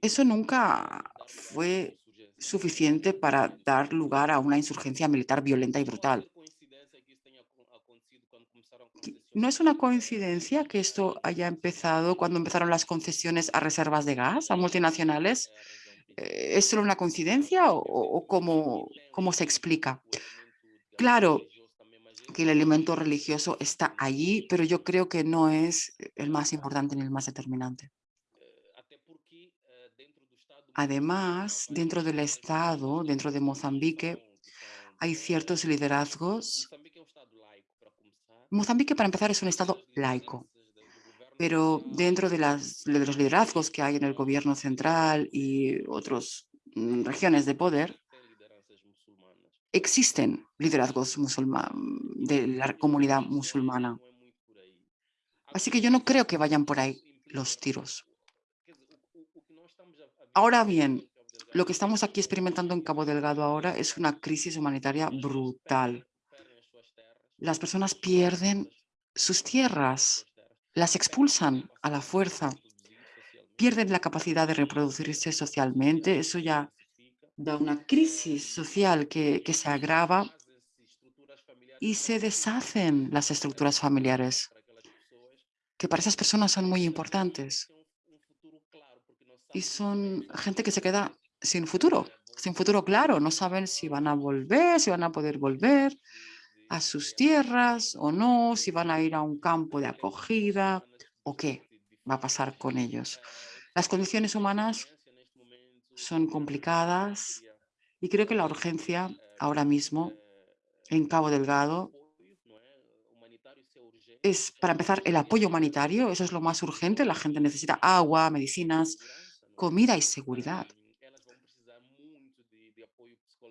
eso nunca fue suficiente para dar lugar a una insurgencia militar violenta y brutal. ¿No es una coincidencia que esto haya empezado cuando empezaron las concesiones a reservas de gas, a multinacionales? Eh, ¿Es solo una coincidencia o, cómo, cómo se explica? Claro, que el elemento religioso está allí, pero yo creo que no es el más importante ni el más determinante. Además, dentro del Estado, dentro de Mozambique, hay ciertos liderazgos. Mozambique, para empezar, es un Estado laico, pero dentro de, los liderazgos que hay en el gobierno central y otras mm, regiones de poder, existen liderazgos de la comunidad musulmana. Así que yo no creo que vayan por ahí los tiros. Ahora bien, lo que estamos aquí experimentando en Cabo Delgado ahora es una crisis humanitaria brutal. Las personas pierden sus tierras, las expulsan a la fuerza, pierden la capacidad de reproducirse socialmente. Eso ya da una crisis social que, se agrava y se deshacen las estructuras familiares, que para esas personas son muy importantes. Y son gente que se queda sin futuro, sin futuro claro, no saben si van a volver, si van a poder volver a sus tierras o no, si van a ir a un campo de acogida o qué va a pasar con ellos. Las condiciones humanas son complicadas y creo que la urgencia ahora mismo en Cabo Delgado es, para empezar, el apoyo humanitario. Eso es lo más urgente. La gente necesita agua, medicinas, comida y seguridad.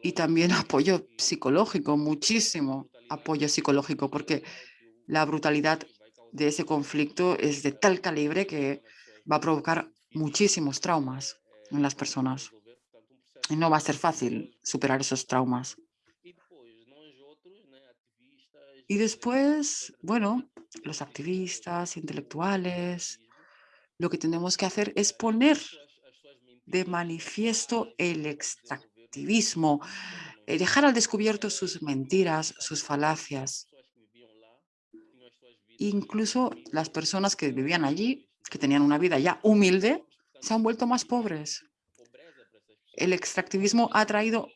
Y también apoyo psicológico, muchísimo apoyo psicológico, porque la brutalidad de ese conflicto es de tal calibre que va a provocar muchísimos traumas en las personas. Y no va a ser fácil superar esos traumas. Y después, bueno, los activistas, intelectuales, lo que tenemos que hacer es poner de manifiesto el extractivismo, eh, dejar al descubierto sus mentiras, sus falacias. Incluso las personas que vivían allí, que tenían una vida ya humilde, se han vuelto más pobres. El extractivismo ha traído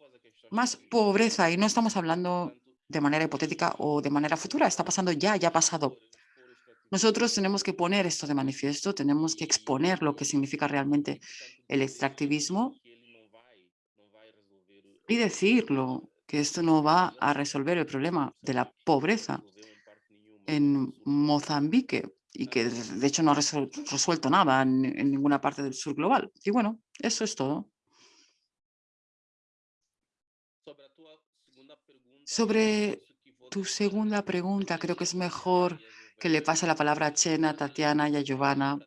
más pobreza y no estamos hablando de manera hipotética o de manera futura, está pasando ya, ya ha pasado. Nosotros tenemos que poner esto de manifiesto, tenemos que exponer lo que significa realmente el extractivismo y decirlo, que esto no va a resolver el problema de la pobreza en Mozambique y que de hecho no ha resuelto nada en, en ninguna parte del sur global. Y bueno, eso es todo. Sobre tu segunda pregunta, creo que es mejor que le pase la palabra a Chena, Tatiana y a Giovanna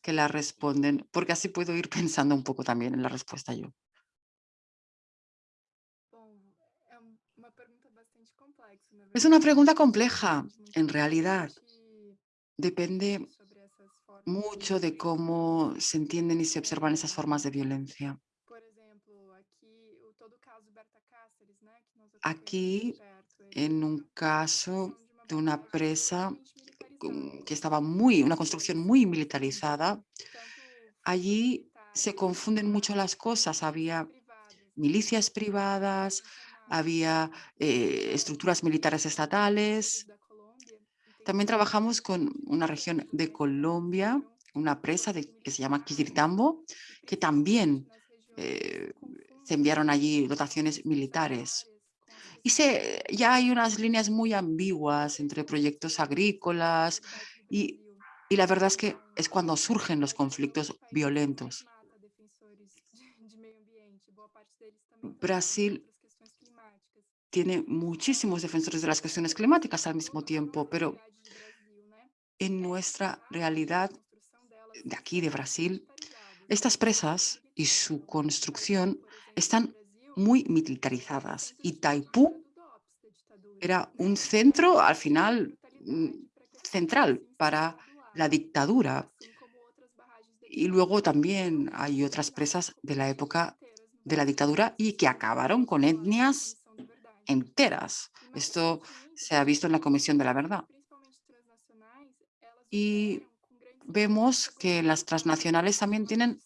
que la responden, porque así puedo ir pensando un poco también en la respuesta yo. Es una pregunta compleja, en realidad. Depende mucho de cómo se entienden y se observan esas formas de violencia. Aquí, en un caso de una presa que estaba muy, una construcción muy militarizada, allí se confunden mucho las cosas. Había milicias privadas, había eh, estructuras militares estatales. También trabajamos con una región de Colombia, una presa que se llama Quiritambo, que también eh, se enviaron allí dotaciones militares. Y se, ya hay unas líneas muy ambiguas entre proyectos agrícolas y, y la verdad es que es cuando surgen los conflictos violentos. Brasil tiene muchísimos defensores de las cuestiones climáticas al mismo tiempo, pero en nuestra realidad de aquí, de Brasil, estas presas y su construcción están muy militarizadas y Taipú era un centro, al final, mm, central para la dictadura. Y luego también hay otras presas de la época de la dictadura y que acabaron con etnias enteras. Esto se ha visto en la Comisión de la Verdad. Y vemos que las transnacionales también tienen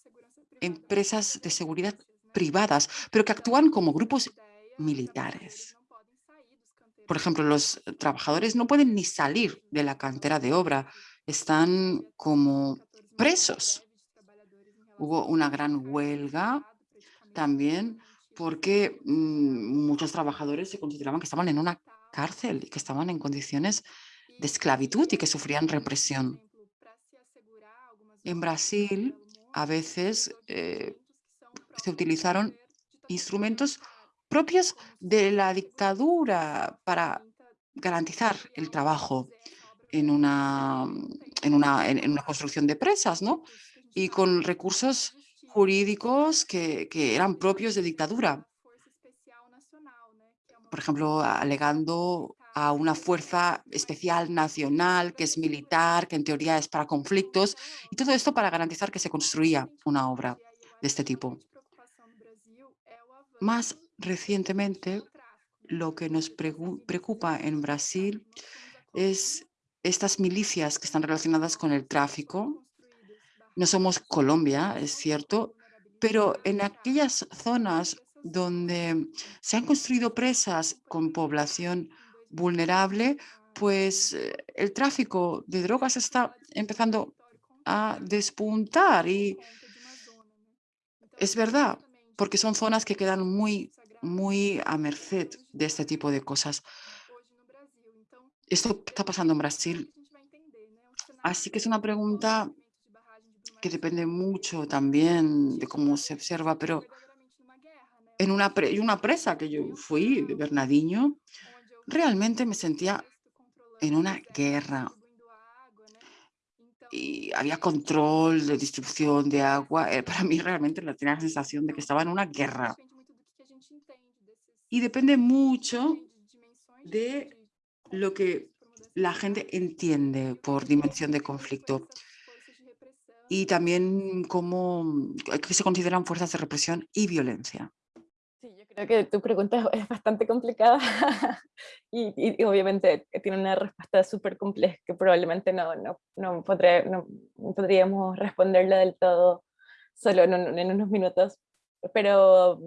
empresas de seguridad privadas, pero que actúan como grupos militares. Por ejemplo, los trabajadores no pueden ni salir de la cantera de obra, están como presos. Hubo una gran huelga también porque mm, muchos trabajadores se consideraban que estaban en una cárcel y que estaban en condiciones de esclavitud y que sufrían represión. En Brasil, a veces eh, se utilizaron instrumentos propios de la dictadura para garantizar el trabajo en una, en una, en una construcción de presas, ¿no? Y con recursos jurídicos que, eran propios de dictadura. Por ejemplo, alegando a una fuerza especial nacional que es militar, que en teoría es para conflictos, y todo esto para garantizar que se construía una obra de este tipo. Más recientemente, lo que nos preocupa en Brasil es estas milicias que están relacionadas con el tráfico. No somos Colombia, es cierto, pero en aquellas zonas donde se han construido presas con población vulnerable, pues eh, el tráfico de drogas está empezando a despuntar y es verdad, porque son zonas que quedan muy, muy a merced de este tipo de cosas. Esto está pasando en Brasil. Así que es una pregunta que depende mucho también de cómo se observa, pero en una, una presa que yo fui, de Bernardinho, realmente me sentía en una guerra, y había control de distribución de agua. Eh, para mí realmente tenía la sensación de que estaba en una guerra. Y depende mucho de lo que la gente entiende por dimensión de conflicto. Y también cómo que se consideran fuerzas de represión y violencia. Sí, yo creo que tu pregunta es bastante complicada y, obviamente tiene una respuesta súper compleja que probablemente no, no, no, no, podríamos responderla del todo solo en, en unos minutos, pero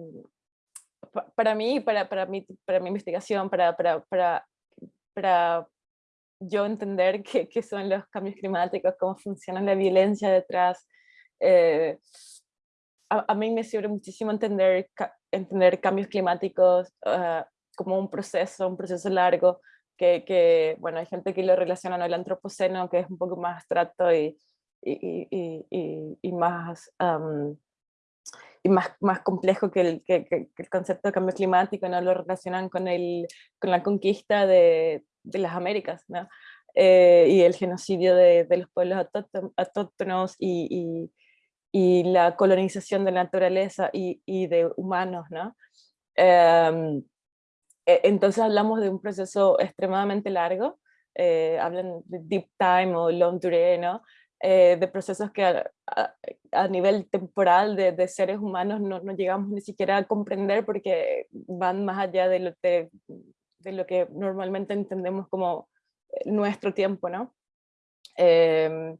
para mí, para, para, mi, para mi investigación, para, para, para, para yo entender qué, qué, son los cambios climáticos, cómo funciona la violencia detrás, eh, a, mí me sirve muchísimo entender, entender cambios climáticos ah, como un proceso, un proceso largo, que, que, bueno, hay gente que lo relaciona con el antropoceno, que es un poco más abstracto y, y, y, y más y más, más complejo que el, que, el, concepto de cambio climático, ¿no? lo relacionan con, el, con la conquista de, de las Américas ¿no? Eh, y el genocidio de, de los pueblos autóctonos y, y, la colonización de la naturaleza y, y de humanos. ¿no? Em, e, entonces hablamos de un proceso extremadamente largo, eh, hablan de deep time o long durée, ¿no? Eh, de procesos que a, nivel temporal de, de seres humanos no, no, llegamos ni siquiera a comprender porque van más allá de lo, de, de lo que normalmente entendemos como eh, nuestro tiempo, ¿no? Em,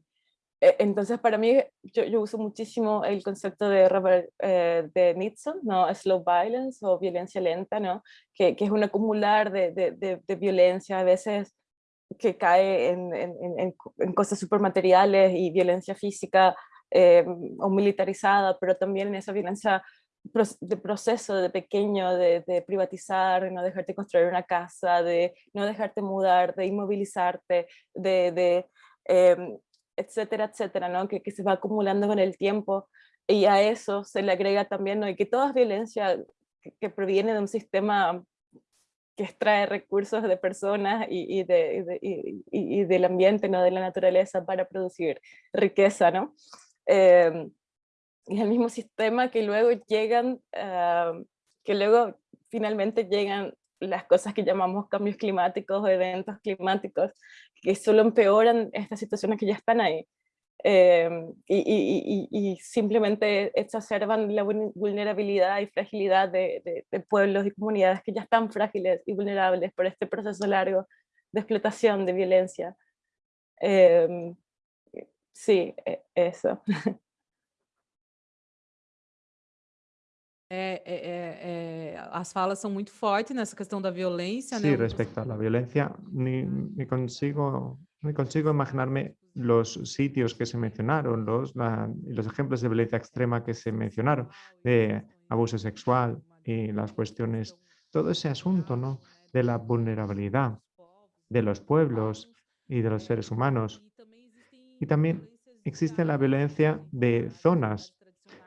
e, entonces para mí, yo, uso muchísimo el concepto de Robert eh, de Nixon, ¿no? Slow violence o violencia lenta, ¿no? Que, que es un acumular de, de, de violencia, a veces que cae en, en, en cosas supermateriales y violencia física eh, o militarizada, pero también en esa violencia de proceso de pequeño, de, privatizar, de no dejarte construir una casa, de no dejarte mudar, de inmovilizarte, de, de em, etcétera, etcétera, ¿no? Que, que, se va acumulando con el tiempo y a eso se le agrega también ¿no? y que toda violencia que, proviene de un sistema que extrae recursos de personas y, de, y, del ambiente, ¿no? de la naturaleza para producir riqueza. ¿no? Eh, es el mismo sistema que luego llegan, ah, que luego finalmente llegan las cosas que llamamos cambios climáticos o eventos climáticos, que solo empeoran estas situaciones que ya están ahí. Em, y, simplemente exacerban la vulnerabilidad y fragilidad de, pueblos y comunidades que ya están frágiles y vulnerables por este proceso largo de explotación, de violencia. Em, sí, e, eso. É, é, é, as falas são muito fortes nessa questão da violência, sí, respecto a la violencia, ni, ni, consigo, ni consigo imaginarme los sitios que se mencionaron, los, los ejemplos de violencia extrema que se mencionaron, de abuso sexual y las cuestiones, todo ese asunto ¿no? de la vulnerabilidad de los pueblos y de los seres humanos. Y también existe la violencia de zonas.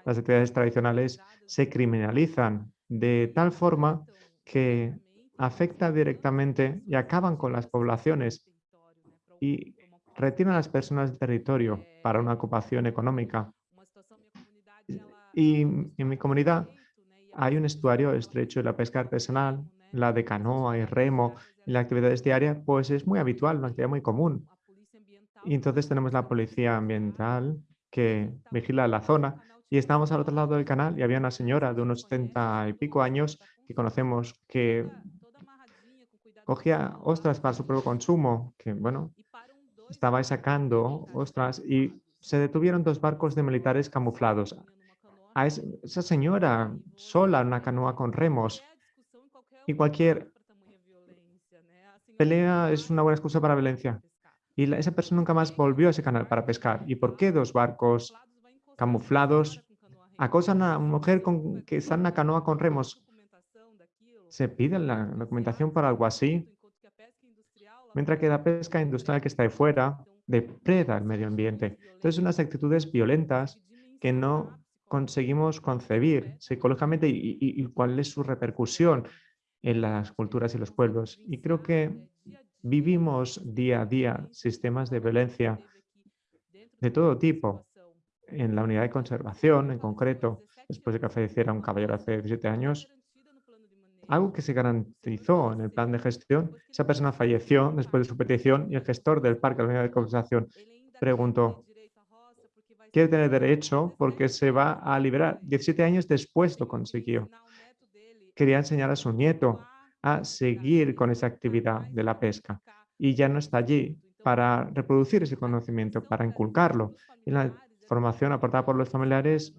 Las actividades tradicionales se criminalizan de tal forma que afecta directamente y acaban con las poblaciones. Y retiran a las personas del territorio para una ocupación económica. Y en mi comunidad hay un estuario estrecho de la pesca artesanal, la de canoa y remo, y la actividad diaria, pues es muy habitual, una actividad muy común. Y entonces tenemos la policía ambiental que vigila la zona y estamos al otro lado del canal y había una señora de unos 70 y pico años que conocemos que cogía ostras para su propio consumo, que bueno, estaba sacando ostras y se detuvieron dos barcos de militares camuflados. A esa señora sola en una canoa con remos y cualquier pelea es una buena excusa para violencia. Y esa persona nunca más volvió a ese canal para pescar. ¿Y por qué dos barcos camuflados acosan a una mujer con, que está en una canoa con remos? ¿Se pide la documentación para algo así? mientras que la pesca industrial que está de fuera depreda el medio ambiente. Entonces, unas actitudes violentas que no conseguimos concebir psicológicamente y, cuál es su repercusión en las culturas y los pueblos. Y creo que vivimos día a día sistemas de violencia de todo tipo. En la unidad de conservación, en concreto, después de que falleciera un caballero hace 17 años, algo que se garantizó en el plan de gestión, esa persona falleció después de su petición y el gestor del parque de la unidad de conservación preguntó, quiere tener derecho porque se va a liberar. 17 años después lo consiguió. Quería enseñar a su nieto a seguir con esa actividad de la pesca y ya no está allí para reproducir ese conocimiento, para inculcarlo. Formación aportada por los familiares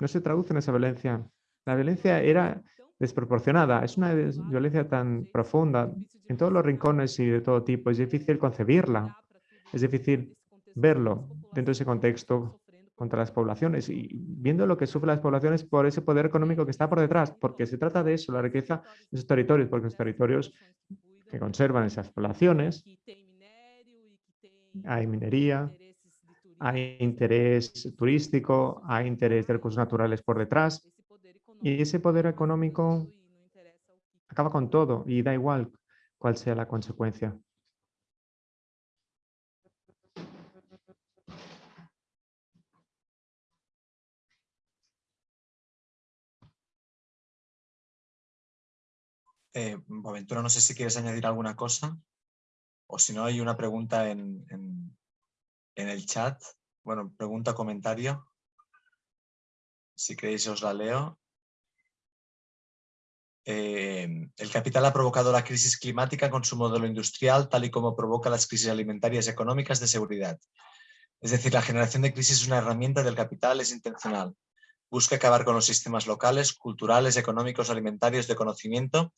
no se traduce en esa violencia. La violencia era desproporcionada. Es una violencia tan profunda en todos los rincones y de todo tipo. Es difícil concebirla. Es difícil verlo dentro de ese contexto contra las poblaciones y viendo lo que sufren las poblaciones por ese poder económico que está por detrás, porque se trata de eso, la riqueza de esos territorios, porque los territorios que conservan esas poblaciones, hay minería, hay interés turístico, hay interés de recursos naturales por detrás, y ese poder económico acaba con todo y da igual cuál sea la consecuencia. Eh, no sé si quieres añadir alguna cosa o si no hay una pregunta en, el chat. Bueno, pregunta, comentario. Si queréis os la leo. Eh, el capital ha provocado la crisis climática con su modelo industrial, tal y como provoca las crisis alimentarias y económicas de seguridad. Es decir, la generación de crisis es una herramienta del capital, es intencional. Busca acabar con los sistemas locales, culturales, económicos, alimentarios, de conocimiento,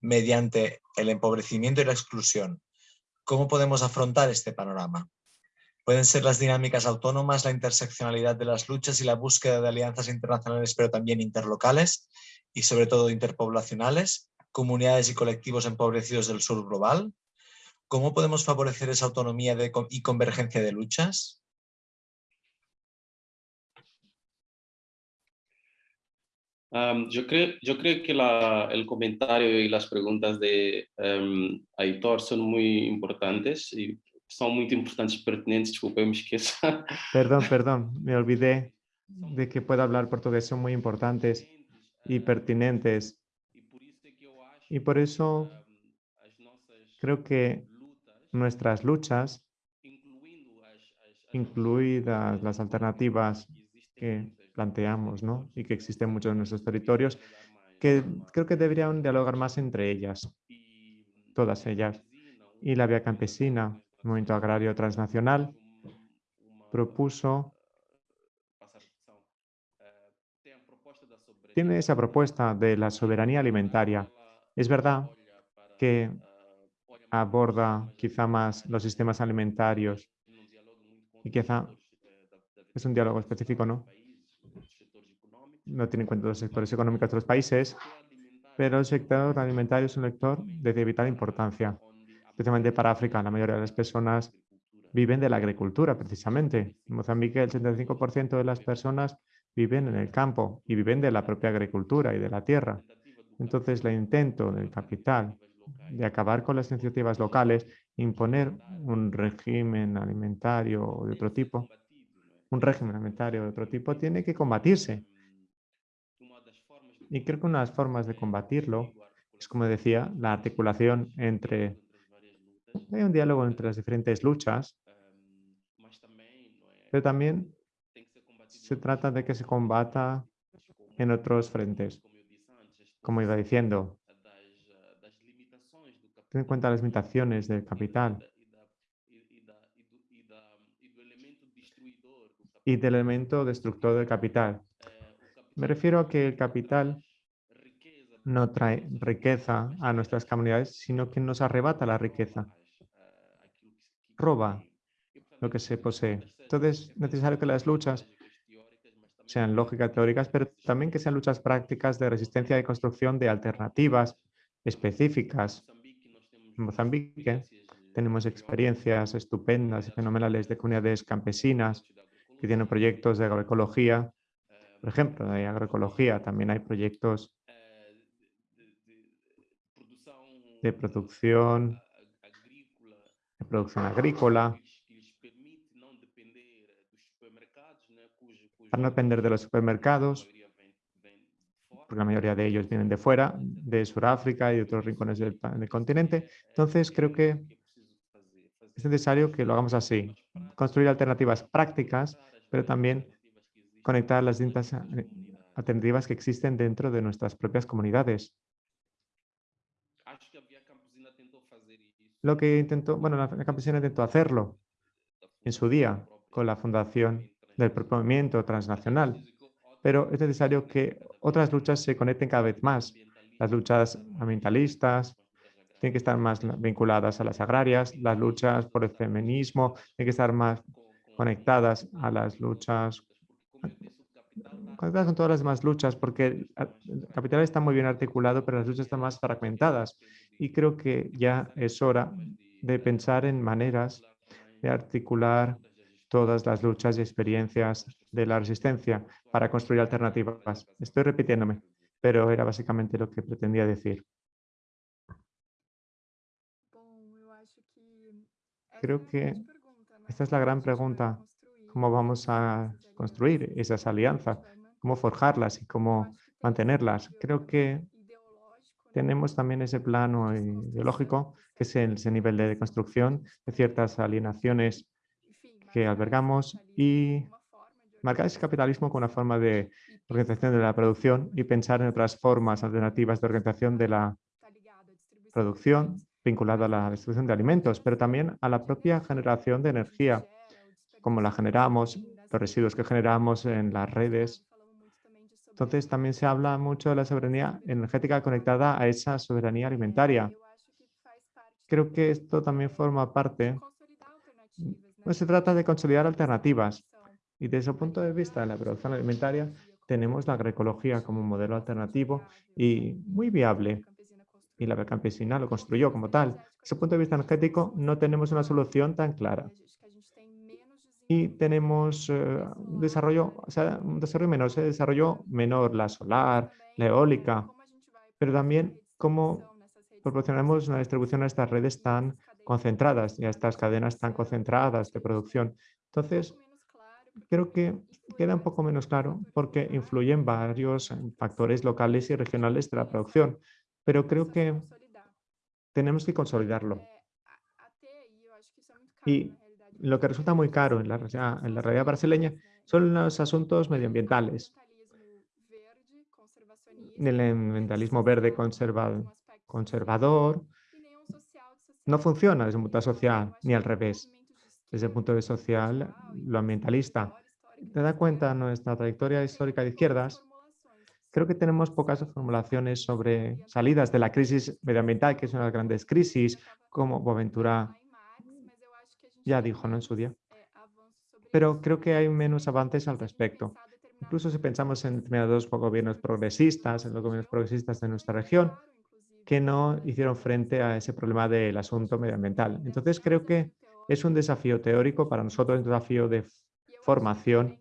mediante el empobrecimiento y la exclusión. ¿Cómo podemos afrontar este panorama? Pueden ser las dinámicas autónomas, la interseccionalidad de las luchas y la búsqueda de alianzas internacionales, pero también interlocales, y sobre todo interpoblacionales, comunidades y colectivos empobrecidos del sur global? ¿Cómo podemos favorecer esa autonomía y convergencia de luchas? yo, creo, que el comentario y las preguntas de um, Aitor son muy importantes y son muy importantes y pertinentes. Disculpe, me Perdón, perdón, me olvidé de que pueda hablar portugués, son muy importantes y pertinentes. Y por eso creo que nuestras luchas, incluidas las alternativas que planteamos ¿no? y que existen muchos en nuestros territorios, que creo que deberían dialogar más entre ellas, todas ellas. Y la Vía Campesina, el Movimiento Agrario Transnacional, propuso tiene esa propuesta de la soberanía alimentaria. Es verdad que aborda quizá más los sistemas alimentarios y quizá es un diálogo específico, ¿no? No tiene en cuenta los sectores económicos de los países, pero el sector alimentario es un sector de vital importancia, especialmente para África. La mayoría de las personas viven de la agricultura, precisamente. En Mozambique, el 75% de las personas viven en el campo y viven de la propia agricultura y de la tierra. Entonces, el intento del capital de acabar con las iniciativas locales, imponer un régimen alimentario de otro tipo, un régimen alimentario de otro tipo, tiene que combatirse. Y creo que una de las formas de combatirlo es, como decía, la articulación entre... Hay un diálogo entre las diferentes luchas, pero también se trata de que se combata en otros frentes. Como iba diciendo, ten en cuenta las limitaciones del capital y del elemento destructor del capital. Me refiero a que el capital no trae riqueza a nuestras comunidades, sino que nos arrebata la riqueza. Roba lo que se posee. Entonces, es necesario que las luchas sean lógicas teóricas, pero también que sean luchas prácticas de resistencia y construcción de alternativas específicas. En Mozambique tenemos experiencias estupendas y fenomenales de comunidades campesinas que tienen proyectos de agroecología. Por ejemplo, de agroecología también hay proyectos de producción, de producción agrícola, para no depender de los supermercados, porque la mayoría de ellos vienen de fuera, de Sudáfrica y de otros rincones del, continente. Entonces, creo que es necesario que lo hagamos así, construir alternativas prácticas, pero también conectar las distintas eh, alternativas que existen dentro de nuestras propias comunidades. Lo que intentó, bueno, la campesina intentó hacerlo en su día con la fundación del propio movimiento transnacional, pero es necesario que otras luchas se conecten cada vez más. Las luchas ambientalistas tienen que estar más vinculadas a las agrarias, las luchas por el feminismo tienen que estar más conectadas a las luchas conectadas con todas las demás luchas, porque el capital está muy bien articulado, pero las luchas están más fragmentadas. Y creo que ya es hora de pensar en maneras de articular todas las luchas y experiencias de la resistencia para construir alternativas. Estoy repitiéndome, pero era básicamente lo que pretendía decir. Creo que esta es la gran pregunta, cómo vamos a construir esas alianzas, cómo forjarlas y cómo mantenerlas. Creo que tenemos también ese plano ideológico, que es ese nivel de construcción de ciertas alienaciones que albergamos y marcar ese capitalismo como una forma de organización de la producción y pensar en otras formas alternativas de organización de la producción vinculada a la distribución de alimentos, pero también a la propia generación de energía, como la generamos, los residuos que generamos en las redes. Entonces también se habla mucho de la soberanía energética conectada a esa soberanía alimentaria. Creo que esto también forma parte pues se trata de consolidar alternativas y desde el punto de vista de la producción alimentaria tenemos la agroecología como un modelo alternativo y muy viable y la campesina lo construyó como tal. Desde el punto de vista energético no tenemos una solución tan clara y tenemos eh, un desarrollo, o sea, un desarrollo menor, se desarrolló menor la solar, la eólica, pero también cómo proporcionamos una distribución a estas redes tan concentradas y a estas cadenas tan concentradas de producción. Entonces, creo que queda un poco menos claro porque influyen varios factores locales y regionales de la producción, pero creo que tenemos que consolidarlo. Y lo que resulta muy caro en la, realidad brasileña son los asuntos medioambientales. El ambientalismo verde conservador, no funciona desde un punto social, ni al revés. Desde el punto de vista social, lo ambientalista. ¿Te da cuenta nuestra trayectoria histórica de izquierdas? Creo que tenemos pocas formulaciones sobre salidas de la crisis medioambiental, que es una de las grandes crisis, como Boaventura ya dijo ¿no? en su día. Pero creo que hay menos avances al respecto. Incluso si pensamos en determinados gobiernos progresistas, en los gobiernos progresistas de nuestra región, que no hicieron frente a ese problema del asunto medioambiental. Entonces creo que es un desafío teórico para nosotros, un desafío de formación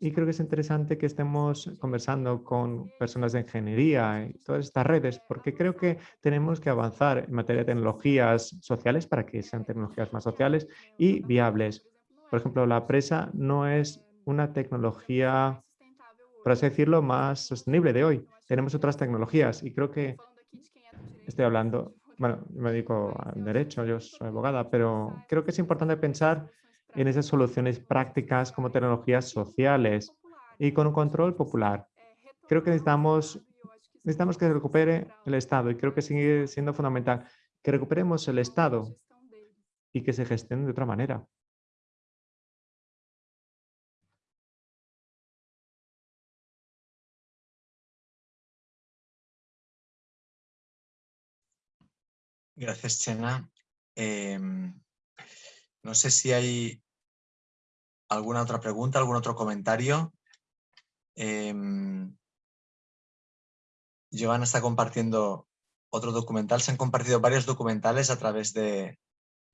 y creo que es interesante que estemos conversando con personas de ingeniería y todas estas redes, porque creo que tenemos que avanzar en materia de tecnologías sociales para que sean tecnologías más sociales y viables. Por ejemplo, la presa no es una tecnología, por así decirlo, más sostenible de hoy. Tenemos otras tecnologías y creo que estoy hablando, bueno, me dedico al derecho, yo soy abogada, pero creo que es importante pensar en esas soluciones prácticas como tecnologías sociales y con un control popular. Creo que necesitamos, necesitamos que se recupere el Estado y creo que sigue siendo fundamental que recuperemos el Estado y que se gestione de otra manera. Gracias, Chena. Em, no sé si hay alguna otra pregunta, algún otro comentario. Eh, Giovanna está compartiendo otro documental. Se han compartido varios documentales a través, de,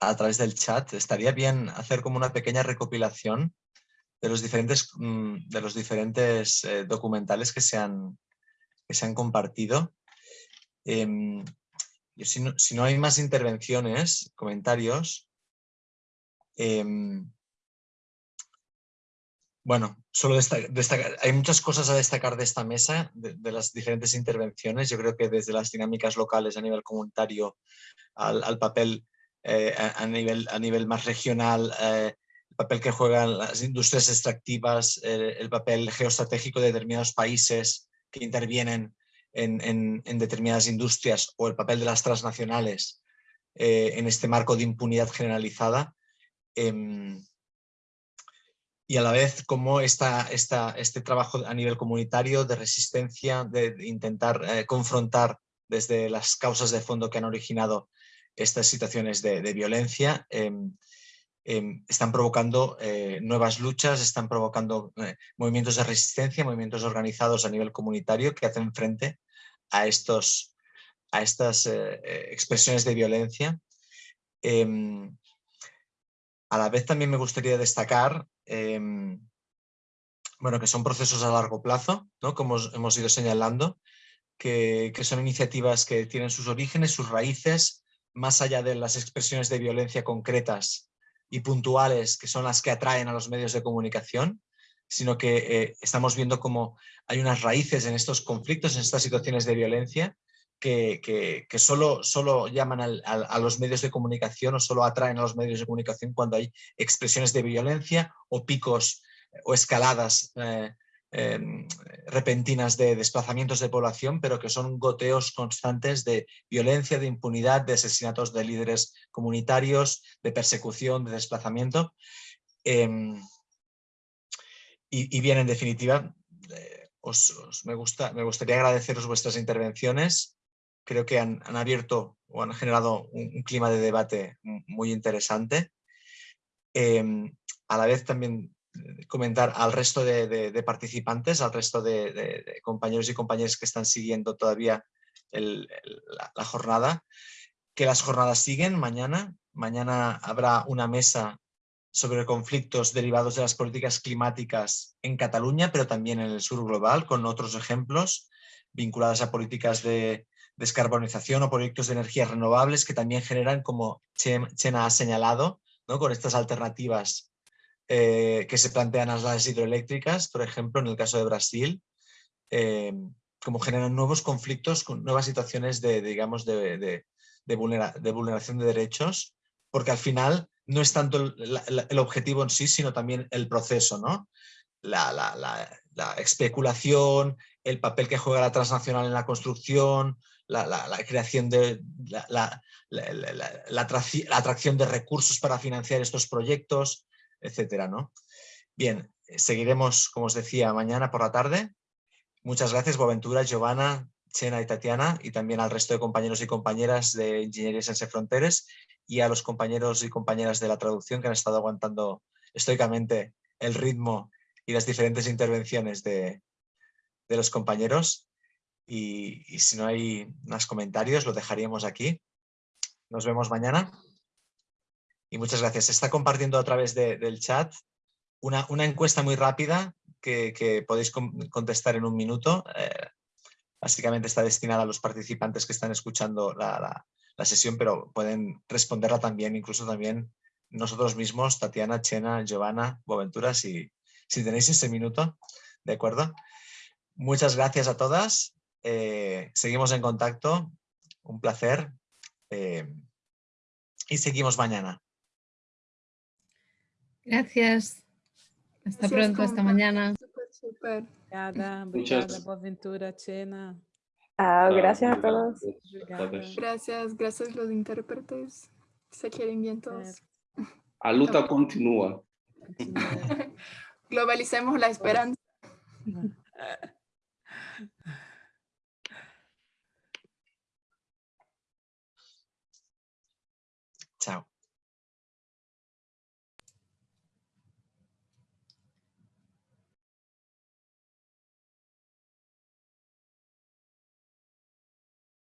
a través del chat. Estaría bien hacer como una pequeña recopilación de los diferentes, mm, de los diferentes eh, documentales que se han, que se han compartido. Em, si no, hay más intervenciones, comentarios, em, bueno, solo destacar, hay muchas cosas a destacar de esta mesa, de, las diferentes intervenciones. Yo creo que desde las dinámicas locales a nivel comunitario al, papel a, nivel, a nivel más regional, el papel que juegan las industrias extractivas, el papel geoestratégico de determinados países que intervienen en, determinadas industrias o el papel de las transnacionales en este marco de impunidad generalizada. Em, y a la vez como esta, este trabajo a nivel comunitario de resistencia, de, intentar eh, confrontar desde las causas de fondo que han originado estas situaciones de, violencia, em, em, están provocando eh, nuevas luchas, están provocando eh, movimientos de resistencia, movimientos organizados a nivel comunitario que hacen frente a, estos, a estas expresiones de violencia. A la vez también me gustaría destacar Em, bueno, que son procesos a largo plazo, ¿no? como hemos ido señalando, que, son iniciativas que tienen sus orígenes, sus raíces, más allá de las expresiones de violencia concretas y puntuales, que son las que atraen a los medios de comunicación, sino que eh, estamos viendo como hay unas raíces en estos conflictos, en estas situaciones de violencia, que, solo, solo, llaman a los medios de comunicación o solo atraen a los medios de comunicación cuando hay expresiones de violencia o picos o escaladas eh, em, repentinas de desplazamientos de población, pero que son goteos constantes de violencia, de impunidad, de asesinatos de líderes comunitarios, de persecución, de desplazamiento. Em, y, bien, en definitiva, eh, me, gusta, me gustaría agradeceros vuestras intervenciones creo que han, abierto o han generado un, clima de debate muy interesante. Em, a la vez también eh, comentar al resto de, participantes, al resto de, compañeros y compañeras que están siguiendo todavía la, jornada, que las jornadas siguen mañana. Mañana habrá una mesa sobre conflictos derivados de las políticas climáticas en Cataluña, pero también en el sur global, con otros ejemplos vinculados a políticas de, descarbonización o proyectos de energías renovables que también generan, como Chena ha señalado, ¿no? con estas alternativas eh, que se plantean a las hidroeléctricas, por ejemplo, en el caso de Brasil, eh, como generan nuevos conflictos, con nuevas situaciones de, digamos, de, de, vulneración de derechos, porque al final no es tanto el, objetivo en sí, sino también el proceso, ¿no? La, la, la, especulación, el papel que juega la transnacional en la construcción, la, creación de la, atracción de recursos para financiar estos proyectos, etcétera, ¿no? Bien, seguiremos, como os decía, mañana por la tarde. Muchas gracias, Boaventura, Giovanna, Chena y Tatiana, y también al resto de compañeros y compañeras de Ingeniería Sense Fronteres y a los compañeros y compañeras de la traducción que han estado aguantando estoicamente el ritmo y las diferentes intervenciones de los compañeros. Y, si no hay más comentarios, lo dejaríamos aquí. Nos vemos mañana. Y muchas gracias. Se está compartiendo a través del chat una, una, encuesta muy rápida que, podéis contestar en un minuto. Eh, básicamente está destinada a los participantes que están escuchando la, sesión, pero pueden responderla también, incluso también nosotros mismos, Tatiana, Chena, Giovanna, Boventura, si, si tenéis ese minuto. ¿De acuerdo? Muchas gracias a todas eh, seguimos en contacto, un placer eh, y seguimos mañana. Gracias. Hasta pronto, hasta mañana. Super, Boaventura, Chena. Ah, gracias a todos. Gracias, gracias a los intérpretes. Se quieren bien todos. La lucha continúa. Globalicemos la esperanza.